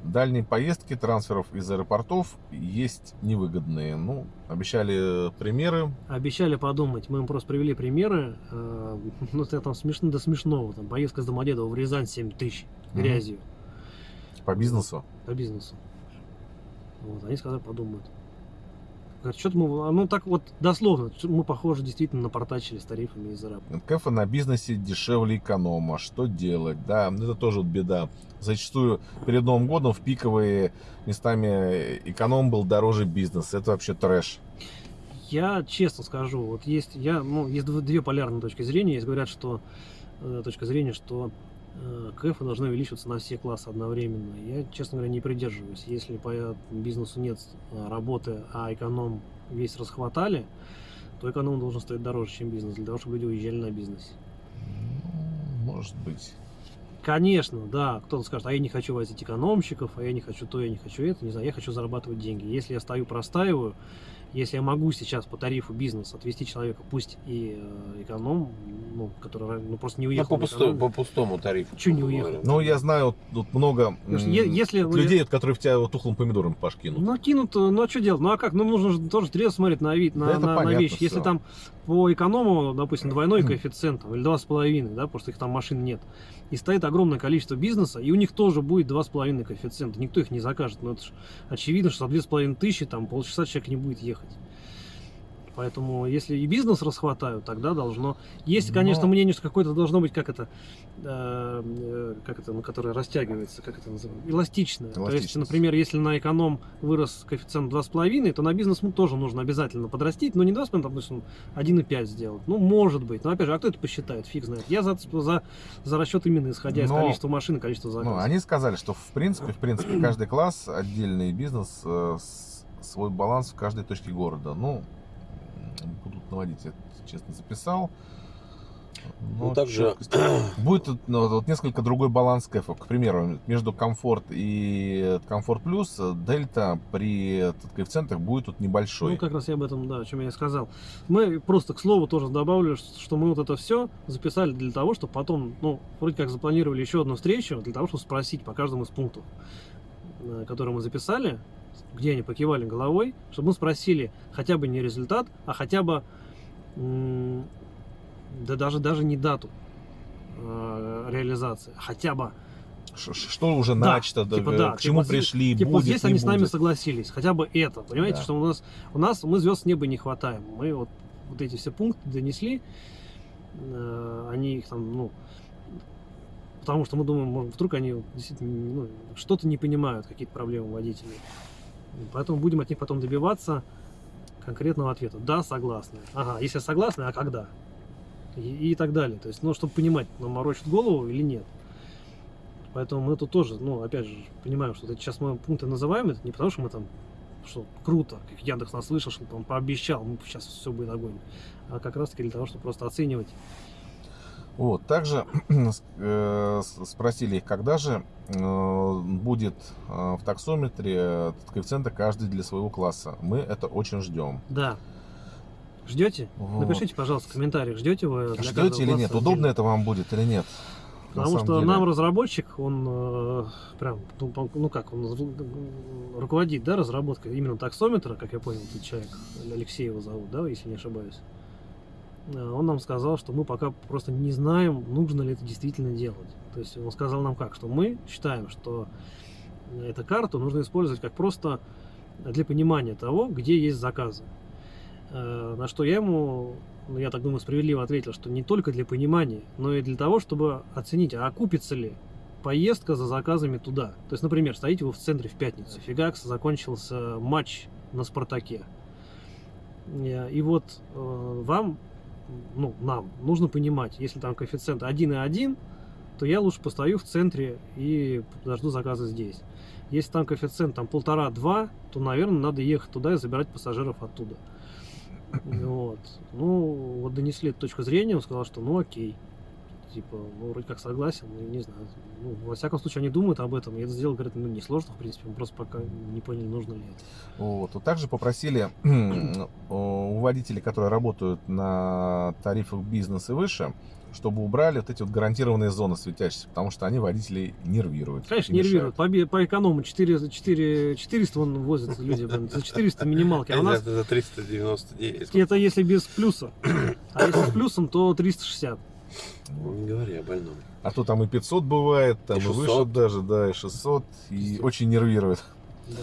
Дальние поездки трансферов из аэропортов есть невыгодные. Ну, обещали примеры. Обещали подумать, мы им просто привели примеры, э, ну, это там смешно до смешного, там, поездка с Домодедово в Рязань 7 тысяч Мгм. Грязью по бизнесу. по бизнесу. Вот, они сказали, подумают. Говорит, что-то мы, ну так вот дословно, мы, похоже, действительно напортачили с тарифами из-за раб. НКФ на бизнесе дешевле эконома. Что делать? Да, это тоже вот беда. Зачастую перед Новым годом в пиковые местами эконом был дороже бизнеса. Это вообще трэш. Я честно скажу, вот есть, я, ну, есть дв- две полярные точки зрения. Есть говорят, что э, точка зрения, что КФ должны увеличиваться на все классы одновременно. Я, честно говоря, не придерживаюсь. Если по бизнесу нет э, работы, а эконом весь расхватали, то эконом должен стоить дороже, чем бизнес, для того, чтобы люди уезжали на бизнесе. Ну, Может быть. Конечно, да, кто-то скажет, а я не хочу возить экономщиков, а я не хочу то, я не хочу это, не знаю, я хочу зарабатывать деньги. Если я стою, простаиваю, если я могу сейчас по тарифу бизнес отвести человека, пусть и э, эконом, ну, который ну, просто не Ну, уехал по, пусто- по пустому тарифу. Чё не уехал? Ну, я знаю вот, вот много если вы- людей, вот, которые в тебя вот тухлым помидором пашкинут. Ну, кинут, э, ну а что делать? Ну а как? Ну, нужно же тоже трезво смотреть на вид, на, Да на- на вещи. Если там по эконому, допустим, двойной коэффициент там, или два с половиной, да, потому что их там машин нет, и стоит огромное количество бизнеса, и у них тоже будет два с половиной коэффициента. Никто их не закажет. Но это ж очевидно, что за две с половиной тысячи там полчаса человек не будет ехать. Поэтому, если и бизнес расхватают, тогда должно. Есть, конечно, Но- мнение, что какое-то должно быть, как это, э, как это, ну, которое растягивается, как это называется, эластичное. То есть, например, если на эконом вырос коэффициент 2,5, то на бизнес ну, тоже нужно обязательно подрастить, но не 2,5, там, допустим, 1,5 сделать. Ну, может быть. Но опять же, а кто это посчитает? Фиг знает. Я за, за, за расчет именно исходя из Но- количества машин и количества Ну, заказов. они сказали, что в принципе, в принципе, каждый класс, отдельный бизнес, э, свой баланс в каждой точке города. Ну, будут наводить, я честно записал. Но Ну, также- Будет ну, вот несколько другой баланс кэфа. К примеру, между комфорт и комфорт плюс э, дельта при коэффициентах будет тут небольшой. Ну, как раз я об этом, да, о чем я и сказал. Мы просто, к слову, тоже добавлю, что мы вот это все записали для того, чтобы потом, ну, вроде как запланировали еще одну встречу, для того, чтобы спросить по каждому из пунктов, э, которые мы записали, где они покивали головой, чтобы мы спросили хотя бы не результат, а хотя бы, да даже, даже не дату э, реализации, хотя бы Ш- Что уже Да, начато, типа, э, да, к чему типа, пришли, Типа, будет, здесь они с нами будет. согласились, хотя бы это, понимаете, Да. что у нас, у нас, мы звезд с неба не хватаем. Мы вот, вот эти все пункты донесли, э, они их там, ну, потому что мы думаем, может, вдруг они действительно ну, что-то не понимают, какие-то проблемы водителей. Поэтому будем от них потом добиваться конкретного ответа. Да, согласны. Ага, если согласны, а когда? И, и так далее. То есть, ну, чтобы понимать, нам морочат голову или нет. Поэтому мы тут тоже, ну, опять же, понимаем, что это сейчас мы пункты называем, это не потому, что мы там, что круто, как Яндекс нас слышал, что он пообещал, мы сейчас все будет огонь, а как раз таки для того, чтобы просто оценивать. Вот, также э, спросили их, когда же э, будет э, в таксометре коэффициенты каждый для своего класса. Мы это очень ждем. Да. Ждете? Вот. Напишите, пожалуйста, в комментариях, ждете вы для Ждете или нет? отдельно? Удобно это вам будет или нет? Потому что деле. нам разработчик, он э, прям, ну, ну как, он руководит, да, разработкой именно таксометра, как я понял, этот человек, Алексей его зовут, да, если не ошибаюсь. Э, Он нам сказал, что мы пока просто не знаем, нужно ли это действительно делать. То есть он сказал нам как, что мы считаем, что эту карту нужно использовать как просто для понимания того, где есть заказы. Э, На что я ему, ну, я так думаю, справедливо ответил, что не только для понимания, но и для того, чтобы оценить, а окупится ли поездка за заказами туда. То есть, например, стоите вы в центре в пятницу, фигакс, закончился матч на Спартаке. Э, И вот вам, ну, нам нужно понимать, если там коэффициент 1,1, то я лучше постою в центре и подожду заказы здесь. Если там коэффициент там полтора-два, то, наверное, надо ехать туда и забирать пассажиров оттуда. Вот. Ну, вот донесли эту точку зрения, он сказал, что ну окей. Типа, ну, вроде как согласен, ну, не знаю. Ну, во всяком случае, они думают об этом, и это сделать, говорят, ну, несложно, в принципе, мы просто пока не поняли, нужно ли это. Вот. Вот Также попросили у водителей, которые работают на тарифах бизнес и выше, чтобы убрали вот эти вот гарантированные зоны светящиеся, потому что они водителей нервируют. Конечно, нервируют. По, по эконому 4, 4, 400 вон возят люди, блин, за 400 минималки. А у нас за 399. это если без плюса. А если с плюсом, то 360. Не говори о больном. А то там и 500 бывает, там И и, выше 600. даже, да, и 600, и очень нервирует. Да.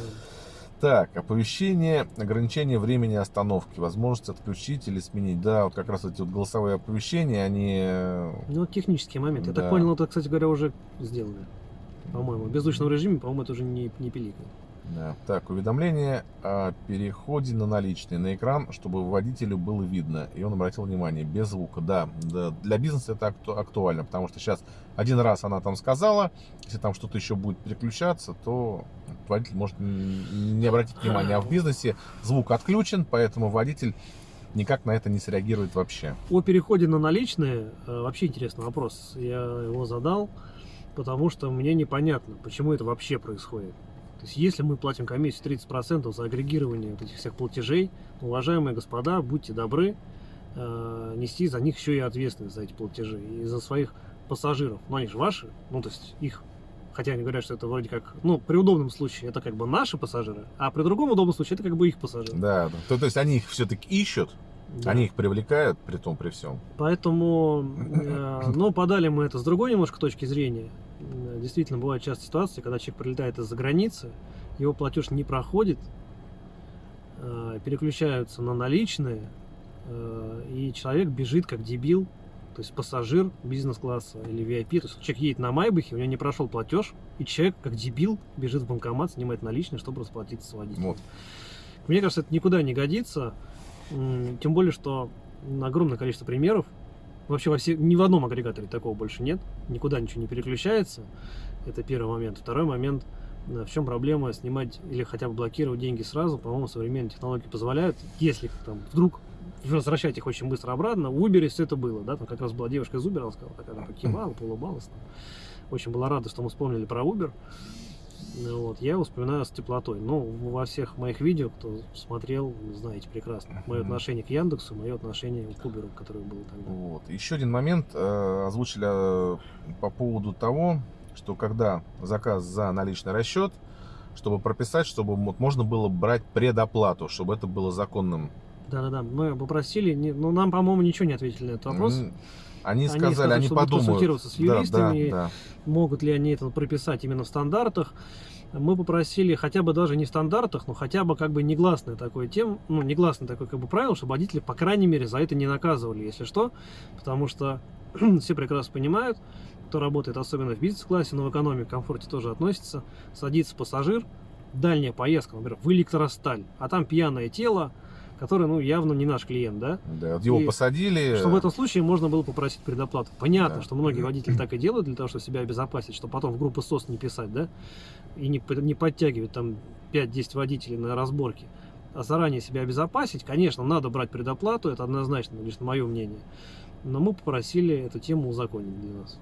Так, оповещение, ограничение времени остановки, возможность отключить или сменить. Да, вот как раз эти вот голосовые оповещения, они... э, Ну, технические моменты. Я Да. так понял, это, кстати говоря, уже сделали. По-моему, в беззвучном режиме, по-моему, это уже не, не пиликает. Да. Так, уведомление о переходе на наличные на экран, чтобы водителю было видно, и он обратил внимание, без звука. Да, да, для бизнеса это акту- актуально, потому что сейчас один раз она там сказала, если там что-то еще будет переключаться, то водитель может не обратить внимания. А в бизнесе звук отключен, поэтому водитель никак на это не среагирует вообще. О переходе на наличные э, вообще интересный вопрос. Я его задал, потому что мне непонятно, почему это вообще происходит. То есть, если мы платим комиссию 30% за агрегирование вот этих всех платежей, уважаемые господа, будьте добры, э, нести за них еще и ответственность за эти платежи и за своих пассажиров. Но они же ваши, ну то есть их, хотя они говорят, что это вроде как, ну при удобном случае это как бы наши пассажиры, а при другом удобном случае это как бы их пассажиры. Да. То, то есть они их все-таки ищут, Да. они их привлекают, при том, при всем. Поэтому, э, ну, подали мы это с другой немножко точки зрения. Э, Действительно, бывают часто ситуации, когда человек прилетает из-за границы, его платеж не проходит, э, переключаются на наличные, э, и человек бежит как дебил, то есть пассажир бизнес-класса или VIP, то есть человек едет на Майбахе, у него не прошел платеж, и человек как дебил бежит в банкомат, снимает наличные, чтобы расплатиться с водителем. Вот. Мне кажется, это никуда не годится. Тем более, что огромное количество примеров. Вообще во все, ни в одном агрегаторе такого больше нет. Никуда ничего не переключается. Это первый момент. Второй момент. э, В чем проблема снимать или хотя бы блокировать деньги сразу? По-моему, современные технологии позволяют. Если там вдруг возвращать их очень быстро обратно, в Uber все это было, да, там как раз была девушка из Uber, она сказала, такая она покивала, поулыбалась. там. Очень была рада, что мы вспомнили про Uber. Ну Вот, я его вспоминаю с теплотой. Ну, во всех моих видео, кто смотрел, знаете прекрасно. Мое отношение к Яндексу, мое отношение к Uber, которое было тогда. Вот. Еще один момент э, озвучили э, по поводу того, что когда заказ за наличный расчет, чтобы прописать, чтобы вот можно было брать предоплату, чтобы это было законным. Да-да-да, мы попросили, не- ну, нам, по-моему, ничего не ответили на этот вопрос. М, Они Они сказали, сказали, они что будут подумают. консультироваться с Да, юристами. да, Могут ли они это прописать именно в стандартах? Мы попросили хотя бы даже не в стандартах, но хотя бы как бы негласное такое тем, ну, негласное такое как бы правило, чтобы водители, по крайней мере, за это не наказывали, если что, потому что все прекрасно понимают, кто работает особенно в бизнес-классе, но в экономике, в комфорте тоже относится, садится пассажир, дальняя поездка, например, в электросталь, а там пьяное тело, которое, ну, явно не наш клиент, да, да. Вот его И посадили. что в этом случае можно было попросить предоплату. Понятно, Да. что многие водители так и делают для того, чтобы себя обезопасить, чтобы потом в группу СОС не писать, да, и не, не подтягивать там 5-10 водителей на разборке, а заранее себя обезопасить, конечно, надо брать предоплату, это однозначно, лично мое мнение. Но мы попросили эту тему узаконить для нас.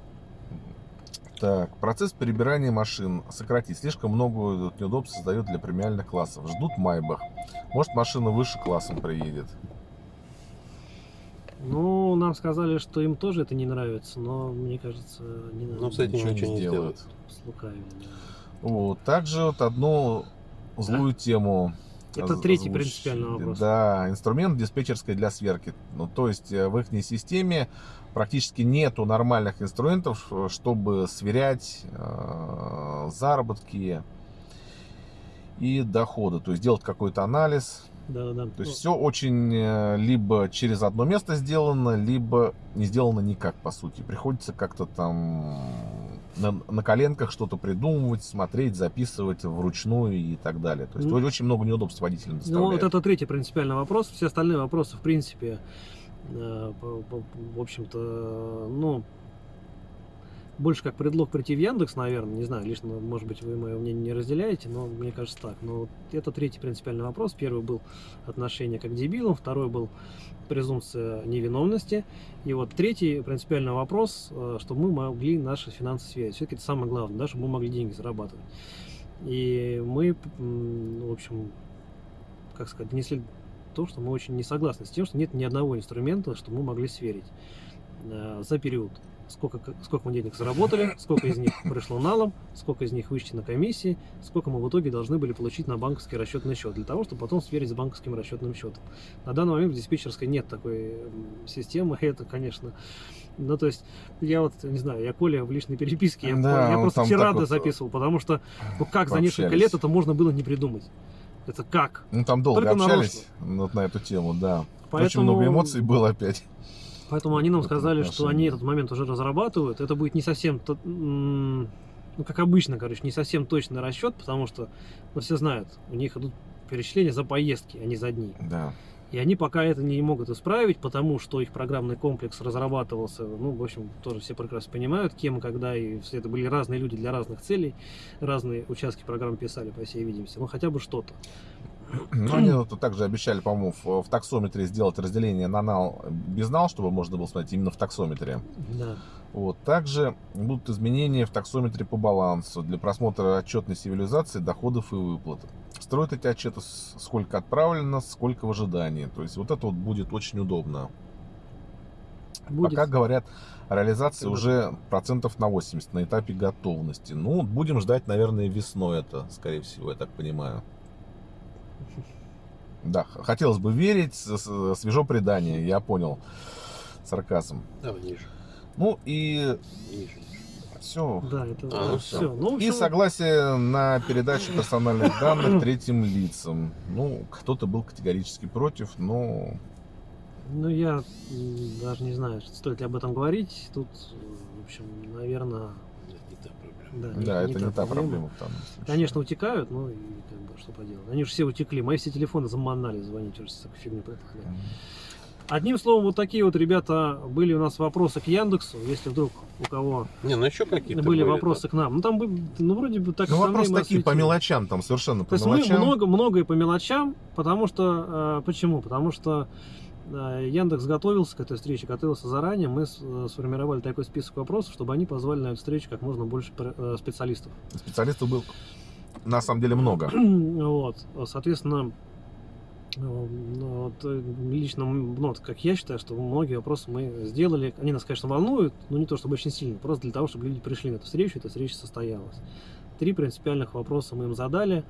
Так, процесс перебирания машин сократить. Слишком много неудобств создает для премиальных классов. Ждут Майбах. Может, машина выше классом приедет. Ну, нам сказали, что им тоже это не нравится, но мне кажется, не надо Ну, этим Ничего ничего не сделают. да. Вот. Также вот одну злую тему. Это оз- третий озвучили. принципиальный вопрос. Да, инструмент диспетчерской для сверки. Ну, то есть э, в их системе практически нету нормальных инструментов, э, чтобы сверять э, заработки и доходы. То есть делать какой-то анализ. Да-да-да. То есть все очень э, либо через одно место сделано, либо не сделано никак, по сути. Приходится как-то там на, на коленках что-то придумывать, смотреть, записывать вручную и так далее. То есть Ну, очень много неудобств водителям Ну, доставляет. вот это третий принципиальный вопрос. Все остальные вопросы, в принципе, в общем-то, ну, больше как предлог прийти в Яндекс, наверное, не знаю, лично, может быть, вы мое мнение не разделяете, но мне кажется так. Но это третий принципиальный вопрос. Первый был отношение как к дебилам, второй был презумпция невиновности. И вот третий принципиальный вопрос, э, чтобы мы могли наши финансы сверить. Все-таки это самое главное, да, чтобы мы могли деньги зарабатывать. И мы, в общем, как сказать, внесли то, что мы очень не согласны с тем, что нет ни одного инструмента, что мы могли сверить э, за период. Сколько, сколько мы денег заработали, сколько из них пришло налом, сколько из них вычтено комиссии, сколько мы в итоге должны были получить на банковский расчетный счет, для того, чтобы потом сверить с банковским расчетным счетом. На данный момент в диспетчерской нет такой системы, и это, конечно, ну, то есть, я вот, не знаю, я Коля в личной переписке, я, Да, я просто тирады вот, записывал, потому что, ну, как за несколько пообщались. лет это можно было не придумать? Это как? Ну, там долго Только общались вот на эту тему, да. Очень Поэтому, много эмоций было опять. поэтому они нам сказали, что они этот момент уже разрабатывают. Это будет не совсем, ну, как обычно, короче, не совсем точный расчет, потому что, ну, все знают, у них идут перечисления за поездки, а не за дни. Да. И они пока это не могут исправить, потому что их программный комплекс разрабатывался, ну, в общем, тоже все прекрасно понимают, кем когда, и все это были разные люди для разных целей, разные участки программ писали, по всей видимости, ну, хотя бы что-то. Ну, они вот также обещали, по-моему, в, в таксометре сделать разделение на нал без нал, чтобы можно было смотреть именно в таксометре. Да. Вот. Также будут изменения в таксометре по балансу для просмотра отчетной цивилизации доходов и выплат. Строят эти отчеты сколько отправлено, сколько в ожидании. То есть вот это вот будет очень удобно. Будет. Пока говорят, реализация уже процентов на 80 на этапе готовности. Ну, будем ждать, наверное, весной это, скорее всего, я так понимаю. Да, хотелось бы верить, свежо предание, я понял. Сарказм. Давай ниже. Ну и все. Да, это А, ну все. всё. Ну, в И общем, согласие на передачу персональных данных третьим лицам. Ну, кто-то был категорически против, но ну, я даже не знаю, стоит ли об этом говорить. Тут, в общем, наверное, Это не та проблема. да, да, это не та проблема в данном случае. Конечно, утекают, ну и как бы что поделать. Они же все утекли. Мои все телефоны заманали звонить, уже всякую фигню пытали. Мгм. Одним словом, вот такие вот, ребята, были у нас вопросы к Яндексу. Если вдруг у кого Не, ну еще какие-то были да. вопросы к нам. Ну, там, ну, вроде бы так Ну, основные вопрос мы такие по мелочам, там совершенно по То есть мы мелочам. много, многое по мелочам, потому что... э, почему? Потому что э, Яндекс готовился к этой встрече, готовился заранее. Мы с- э, сформировали такой список вопросов, чтобы они позвали на эту встречу как можно больше э, специалистов. Специалистов было на самом деле много. Вот, соответственно, вот, э, лично, ну, вот как я считаю, что многие вопросы мы сделали. Они нас, конечно, волнуют, но не то чтобы очень сильно, просто для того, чтобы люди пришли на эту встречу, эта встреча состоялась. Три принципиальных вопроса мы им задали.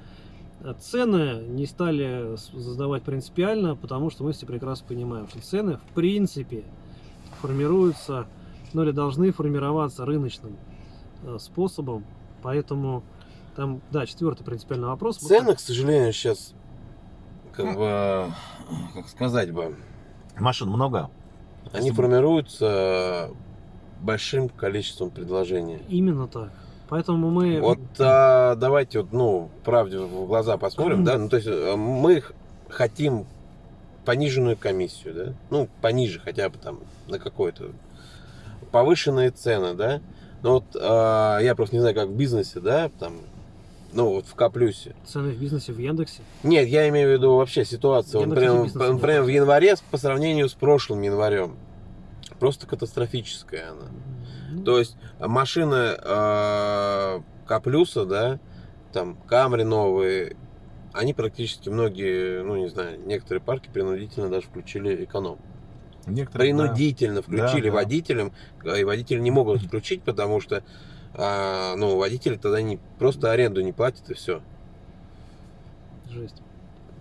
Э, Цены не стали задавать принципиально, потому что мы все прекрасно понимаем, что цены в принципе формируются, ну или должны формироваться рыночным э, способом, поэтому там, да, четвертый принципиальный вопрос. Цены, к сожалению, сейчас, как бы, как сказать бы, Машин много? они формируются большим количеством предложений. Именно так. Поэтому мы... Вот а, давайте вот, ну, правде в глаза посмотрим, да, ну, то есть э, мы хотим пониженную комиссию, да, ну, пониже хотя бы там на какой-то повышенные цены, да, но вот а, я просто не знаю, как в бизнесе, да, там, ну, вот в Каплюсе. Цены в бизнесе в Яндексе. Нет, я имею в виду вообще ситуацию, например, в январе по сравнению с прошлым январем. Просто катастрофическая она. Ну, То есть машины э, К-плюса, да, там Камри новые, они практически многие, ну не знаю, некоторые парки принудительно даже включили эконом. Некоторые, да. Принудительно включили Да, да. водителям, э, и водители не могут включить, потому что а, ну, водители тогда не, просто аренду не платят и все. Жесть.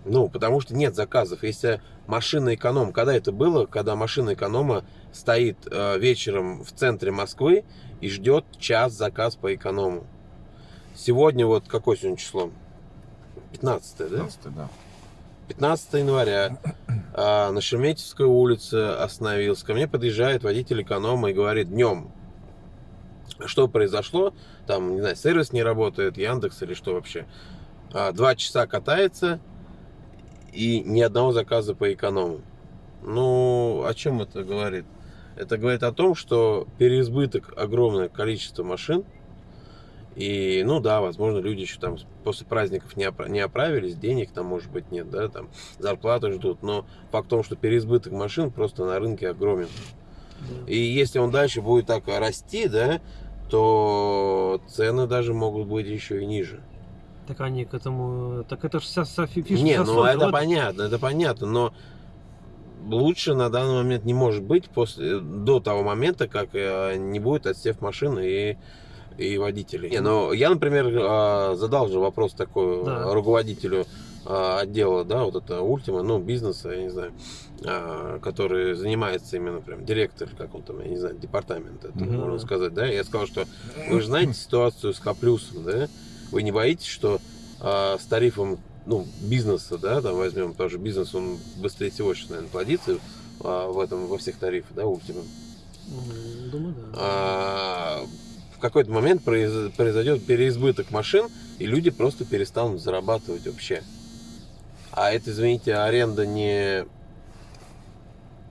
Ну, потому что нет заказов. Если машина эконом, когда это было, когда машина эконома стоит э, вечером в центре Москвы и ждет час заказ по эконому. Сегодня вот какое сегодня число? 15, да? 15, да. 15 января а, на Шереметьевской улице остановился. Ко мне подъезжает водитель эконома и говорит, днем, что произошло, там, не знаю, сервис не работает, Яндекс или что вообще. А, два часа катается и ни одного заказа по эконому. Ну, о чем это говорит? Это говорит о том, что переизбыток огромное количество машин, и, ну да, возможно, люди еще там после праздников не, опра- не оправились, денег там, может быть, нет, да, там зарплаты ждут, но факт в том, что переизбыток машин просто на рынке огромен. Да. И если он дальше будет так расти, да, то цены даже могут быть еще и ниже. Так они к этому... Так это же вся, вся фишка. Не, ну это этом. понятно, это понятно, но лучше на данный момент не может быть после, до того момента, как э, не будет отсев машин и, и водителей. Не, ну я, например, э, задал же вопрос такой Да. э, руководителю отдела, да, вот это Ультима, ну, бизнеса, я не знаю, э, который занимается именно прям директор, как он там, я не знаю, департамент, это Мгм. можно сказать, да, я сказал, что вы же знаете ситуацию с Каплюсом, да, вы не боитесь, что э, с тарифом ну, бизнеса, да, там возьмем, потому что бизнес, он быстрее всего сейчас, наверное, плодится а, в этом, во всех тарифах, да, Ultima. М, Думаю, да. А, в какой-то момент произ- произойдет переизбыток машин, и люди просто перестанут зарабатывать вообще. А это, извините, аренда не,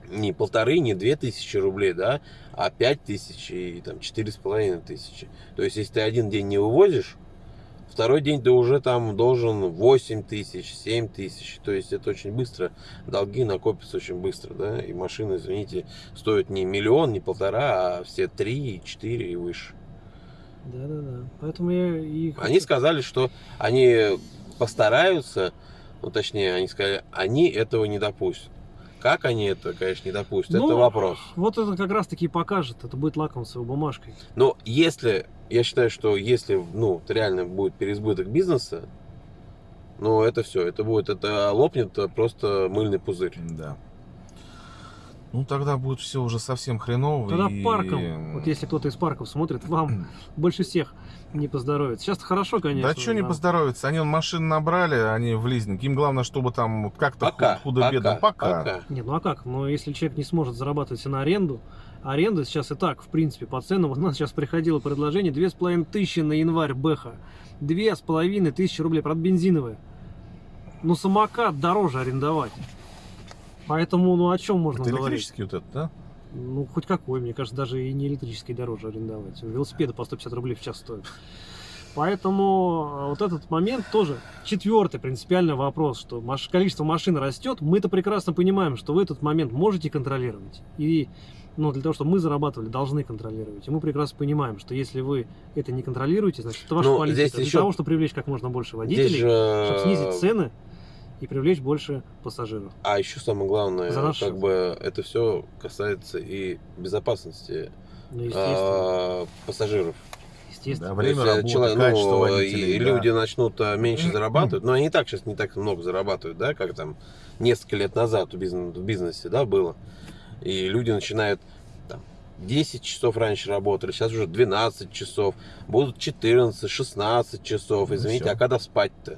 не полторы, не две тысячи рублей, да, а пять тысяч и там четыре с половиной тысячи. То есть, если ты один день не вывозишь, второй день ты уже там должен 8 тысяч, 7 тысяч. То есть, это очень быстро. Долги накопятся очень быстро, да, и машины, извините, стоят не миллион, не полтора, а все три, четыре и выше. Да, да, да. Поэтому я и Они сказали, что они постараются, ну точнее, они сказали, они этого не допустят. Как они это, конечно, не допустят, это Ну, вопрос. Вот это как раз таки и покажет. Это будет лакомствовой бумажкой. Но если, я считаю, что если, ну, реально будет переизбыток бизнеса, ну, это все, это будет, это лопнет просто мыльный пузырь. Да. Ну тогда будет все уже совсем хреново. Тогда и- парком, вот если кто-то из парков смотрит, вам больше всех не поздоровится. Сейчас хорошо, конечно. Да что не да. поздоровится? Они машин набрали, они в лизинг. Им главное, чтобы там как-то худо-бедно. пока, Пока. пока. Нет, ну а как? Но если человек не сможет зарабатывать на аренду, аренда сейчас и так, в принципе, по ценам, вот у нас сейчас приходило предложение, две с половиной тысячи на январь Бэха, две с половиной тысячи рублей, правда, бензиновые. Ну, самокат дороже арендовать. Поэтому, ну, о чем можно Это говорить? электрический вот этот, да? Ну, хоть какой, мне кажется, даже и не электрический дороже арендовать. Велосипеды по 150 рублей в час стоят. Поэтому э, вот этот момент тоже четвертый принципиальный вопрос, что количество машин растет, мы-то прекрасно понимаем, что вы этот момент можете контролировать. И ну, для того, чтобы мы зарабатывали, должны контролировать. И мы прекрасно понимаем, что если вы это не контролируете, значит, это ваша Ну, политика. здесь Для еще- того, чтобы привлечь как можно больше Здесь водителей, же... чтобы снизить цены и привлечь больше пассажиров. А еще самое главное, За наш как счет. бы это все касается и безопасности Ну, а, пассажиров. естественно. Да, время есть, э, работы, человек- качество ну, водителей, и да. люди начнут а, меньше зарабатывать, но они и так сейчас не так много зарабатывают, да, как там несколько лет назад в бизнесе, в бизнесе да, было. И люди начинают там, 10 часов раньше работали, сейчас уже 12 часов, будут 14, 16 часов, Ну, извините, всё. а когда спать-то?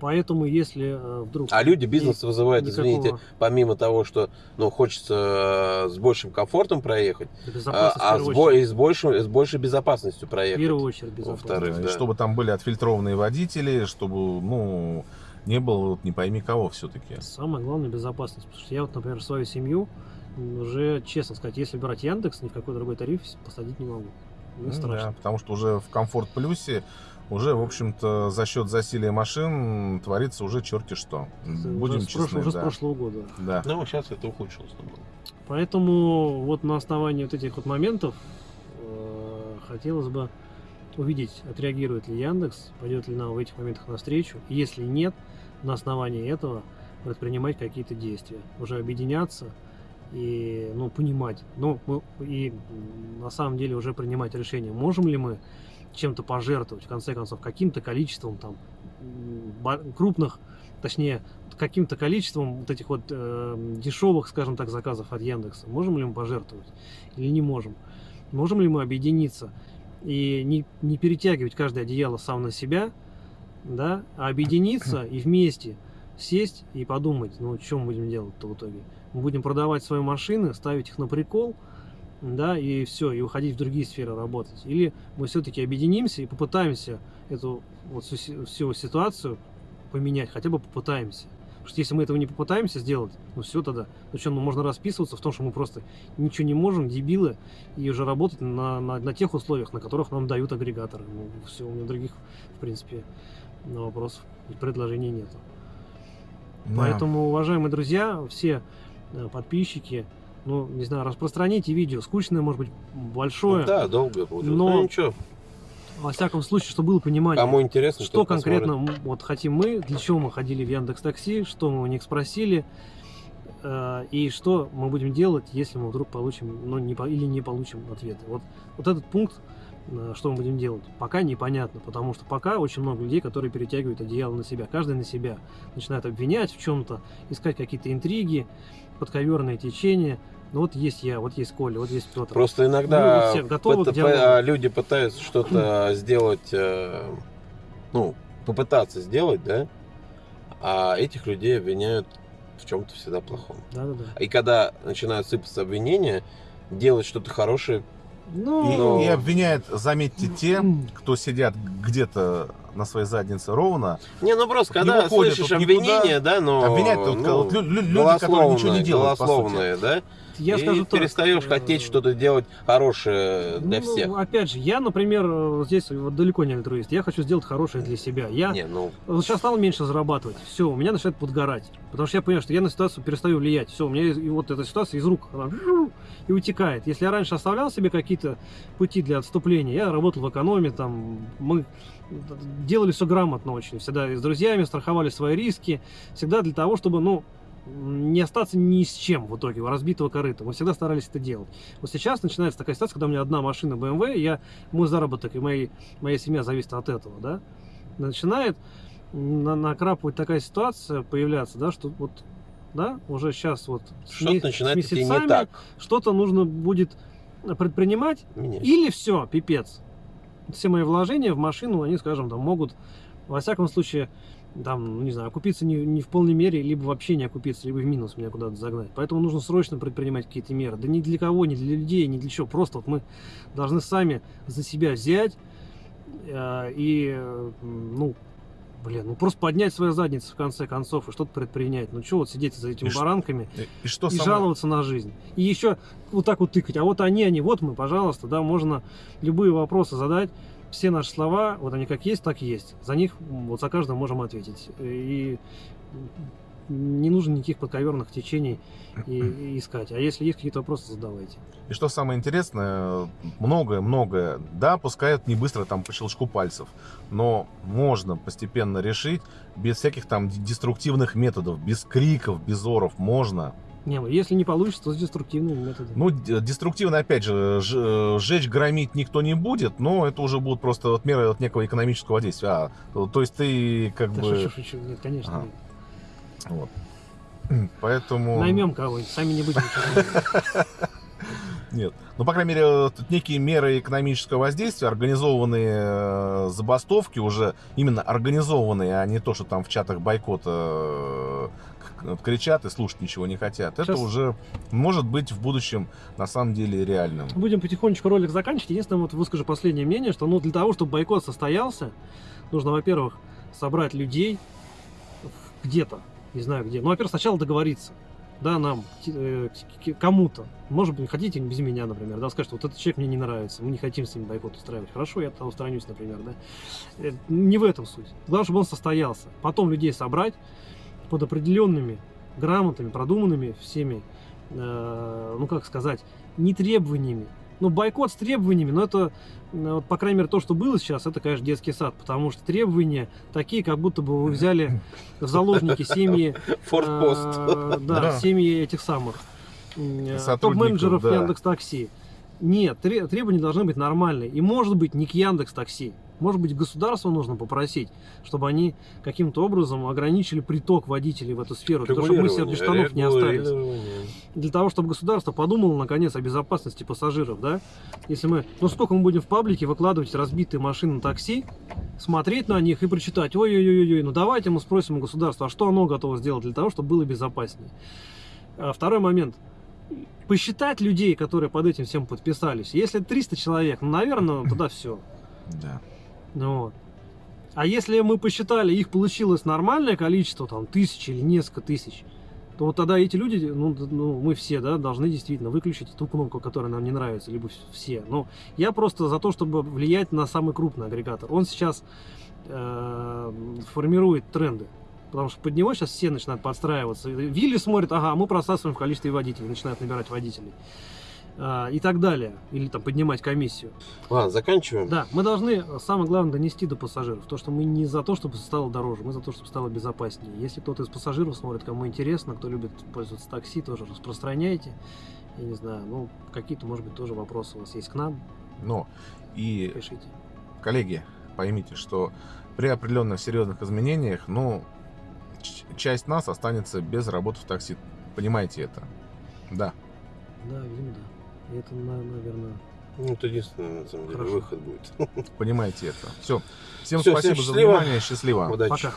Поэтому, если э, вдруг... А люди бизнес вызывают, никакого- извините, помимо того, что ну, хочется э, с большим комфортом проехать, а, а в с, бо- и с, большей, с большей безопасностью В проехать. первую очередь безопасность. Во-вторых, Да, чтобы там были отфильтрованные водители, чтобы, ну, не было вот не пойми кого все-таки. Самое главное безопасность. Потому что я вот, например, свою семью уже, честно сказать, если брать Яндекс, ни в какой другой тариф посадить не могу. Мне Ну страшно. да, потому что уже в комфорт плюсе уже, в общем-то, за счет засилия машин творится уже черти что. Это Будем уже, с прошлого, честны, уже с да. прошлого года. Да. Ну, сейчас это ухудшилось. наоборот. Поэтому вот на основании вот этих вот моментов э, хотелось бы увидеть, отреагирует ли Яндекс, пойдет ли нам в этих моментах навстречу. И если нет, на основании этого предпринимать какие-то действия. Уже объединяться и ну, понимать. Ну, мы- и на самом деле уже принимать решение, можем ли мы чем-то пожертвовать, в конце концов, каким-то количеством там крупных, точнее, каким-то количеством вот этих вот э, дешевых, скажем так, заказов от Яндекса. Можем ли мы пожертвовать или не можем? Можем ли мы объединиться и не, не перетягивать каждое одеяло сам на себя, да, а объединиться и вместе сесть и подумать, ну, что мы будем делать-то в итоге? Мы будем продавать свои машины, ставить их на прикол, да, и все, и уходить в другие сферы работать. Или мы все-таки объединимся и попытаемся эту вот всю, си- всю ситуацию поменять, хотя бы попытаемся. Потому что если мы этого не попытаемся сделать, ну все тогда. Ну что, ну можно расписываться в том, что мы просто ничего не можем, дебилы, и уже работать на, на, на тех условиях, на которых нам дают агрегаторы. Ну все, у меня других, в принципе, на вопросов и предложений нету. Да. Поэтому, уважаемые друзья, все э, подписчики, ну, не знаю, распространите видео. Скучное, может быть, большое. Ну да, долго получилось. Но- Ну ничего, Во всяком случае, чтобы было понимание. кому интересно, Что посмотрит. конкретно вот хотим мы, для чего мы ходили в Яндекс Такси, что мы у них спросили, э, и что мы будем делать, если мы вдруг получим, ну, не, или не получим ответы. Вот, вот этот пункт, э, что мы будем делать, пока непонятно, потому что пока очень много людей, которые перетягивают одеяло на себя, каждый на себя, начинает обвинять в чем-то, искать какие-то интриги, подковерные течения. Ну вот есть я, вот есть Коля, вот есть Петр. Просто иногда все готовы а, люди пытаются что-то сделать, э, ну, попытаться сделать, да, а этих людей обвиняют в чем-то всегда плохом. Да-да-да. И когда начинают сыпаться обвинения, делать что-то хорошее, Ну, И, Но- и обвиняют, заметьте, те, кто сидят где-то на своей заднице ровно, Не, ну просто когда выходят слышишь никуда. да, но... Обвинять тут, ну, вот лю- люди, которые ничего не делают, по сути. голословные, да, я и скажу так, перестаешь э, хотеть что-то делать хорошее для ну, всех. Опять же, я, например, здесь вот далеко не альтруист. Я хочу сделать хорошее для себя. Я Не, ну, вот сейчас стал меньше зарабатывать. Все, у меня начинает подгорать. Потому что я понимаю, что я на ситуацию перестаю влиять. Все, у меня и вот эта ситуация из рук она и утекает. Если я раньше оставлял себе какие-то пути для отступления, я работал в экономе, там мы делали все грамотно очень. Всегда и с друзьями страховали свои риски. Всегда для того, чтобы, ну, не остаться ни с чем в итоге, у разбитого корыта. Мы всегда старались это делать. Вот сейчас начинается такая ситуация, когда у меня одна машина BMW, и я, мой заработок и мои, моя семья зависит от этого, да. Начинает на- накрапывать такая ситуация появляться, да, что вот, да, уже сейчас вот с что-то начинает с не месяцами так. что-то нужно будет предпринимать, Меня. или все, пипец. Все мои вложения в машину, они, скажем, там могут, во всяком случае, там, ну, не знаю, окупиться не, не в полной мере, либо вообще не окупиться, либо в минус меня куда-то загнать. Поэтому нужно срочно предпринимать какие-то меры. Да ни для кого, ни для людей, ни для чего. Просто вот мы должны сами за себя взять э, и, э, ну, блин, ну просто поднять свою задницу в конце концов и что-то предпринять. Ну что вот сидеть за этими И баранками И, и что и самое- жаловаться на жизнь. И еще вот так вот тыкать. А вот они, они, вот мы, пожалуйста, да, можно любые вопросы задать. Все наши слова, вот они как есть, так и есть. За них, вот за каждого можем ответить. И не нужно никаких подковерных течений и, и искать. А если есть какие-то вопросы, задавайте. И что самое интересное, многое-многое, да, пускай это не быстро там по щелчку пальцев, но можно постепенно решить без всяких там деструктивных методов, без криков, без оров, можно. Не, ну, если не получится, то с деструктивными методами. Ну, деструктивно, опять же, сжечь, громить никто не будет, но это уже будут просто вот меры от некого экономического действия. А, то, есть ты как Да бы... шучу, шучу. Нет, конечно. Ага. нет. Вот. Поэтому... Наймем кого-нибудь, сами не будем. Нет. Ну, по крайней мере, тут некие меры экономического воздействия, организованные э, забастовки уже именно организованные, а не то, что там в чатах бойкота э, кричат и слушать ничего не хотят. Это Сейчас- уже может быть в будущем на самом деле реальным. Будем потихонечку ролик заканчивать. Единственное, вот выскажу последнее мнение, что ну, для того, чтобы бойкот состоялся, нужно, во-первых, собрать людей где-то, не знаю где. Ну, во-первых, сначала договориться, да, нам, э, кому-то. Может быть, хотите без меня, например, да, скажете, вот этот человек мне не нравится, мы не хотим с ним бойкот устраивать. Хорошо, я тогда устранюсь, например, да. Э, Не в этом суть. Главное, чтобы он состоялся. Потом людей собрать под определенными грамотами, продуманными всеми, э, ну, как сказать, не требованиями. Ну, бойкот с требованиями, но это, вот, по крайней мере, то, что было сейчас, это, конечно, детский сад, потому что требования такие, как будто бы вы взяли в заложники семьи, Форпост. э, да, Да. семьи этих самых э, топ-менеджеров да. Яндекс Такси. Нет, тре- требования должны быть нормальные. И может быть не к Яндекс Такси. Может быть, государство нужно попросить, чтобы они каким-то образом ограничили приток водителей в эту сферу, для того, чтобы мы себе без штанов не остались для того, чтобы государство подумало наконец о безопасности пассажиров, да? Если мы, ну сколько мы будем в паблике выкладывать разбитые машины такси, смотреть на них и прочитать, ой-ой-ой, ну давайте мы спросим у государства, а что оно готово сделать для того, чтобы было безопаснее. А второй момент. Посчитать людей, которые под этим всем подписались. Если 300 человек, ну, наверное, тогда все. Да. Ну вот. А если мы посчитали, их получилось нормальное количество, там, тысячи или несколько тысяч, то вот тогда эти люди, ну, ну, мы все, да, должны действительно выключить ту кнопку, которая нам не нравится, либо вс- все. Но я просто за то, чтобы влиять на самый крупный агрегатор. Он сейчас э, формирует тренды. Потому что под него сейчас все начинают подстраиваться. Вилли смотрит, ага, мы просасываем в количестве водителей, начинают набирать водителей. А, и так далее. Или там поднимать комиссию. Ладно, заканчиваем. Да, мы должны, э, самое главное, донести до пассажиров. То, что мы не за то, чтобы стало дороже, мы за то, чтобы стало безопаснее. Если кто-то из пассажиров смотрит, кому интересно, кто любит пользоваться такси, тоже распространяйте. Я не знаю, ну, какие-то, может быть, тоже вопросы у вас есть к нам, Но и, пишите. коллеги, поймите, что при определенных серьезных изменениях, ну, часть нас останется без работы в такси. Понимаете это? Да. Да, видимо, да. И это, на- наверное, Ну, это единственный, на самом деле, Хорошо. выход будет. Понимаете это. Все. Всем всем спасибо за счастливо. внимание. Счастливо. Удачи. Пока.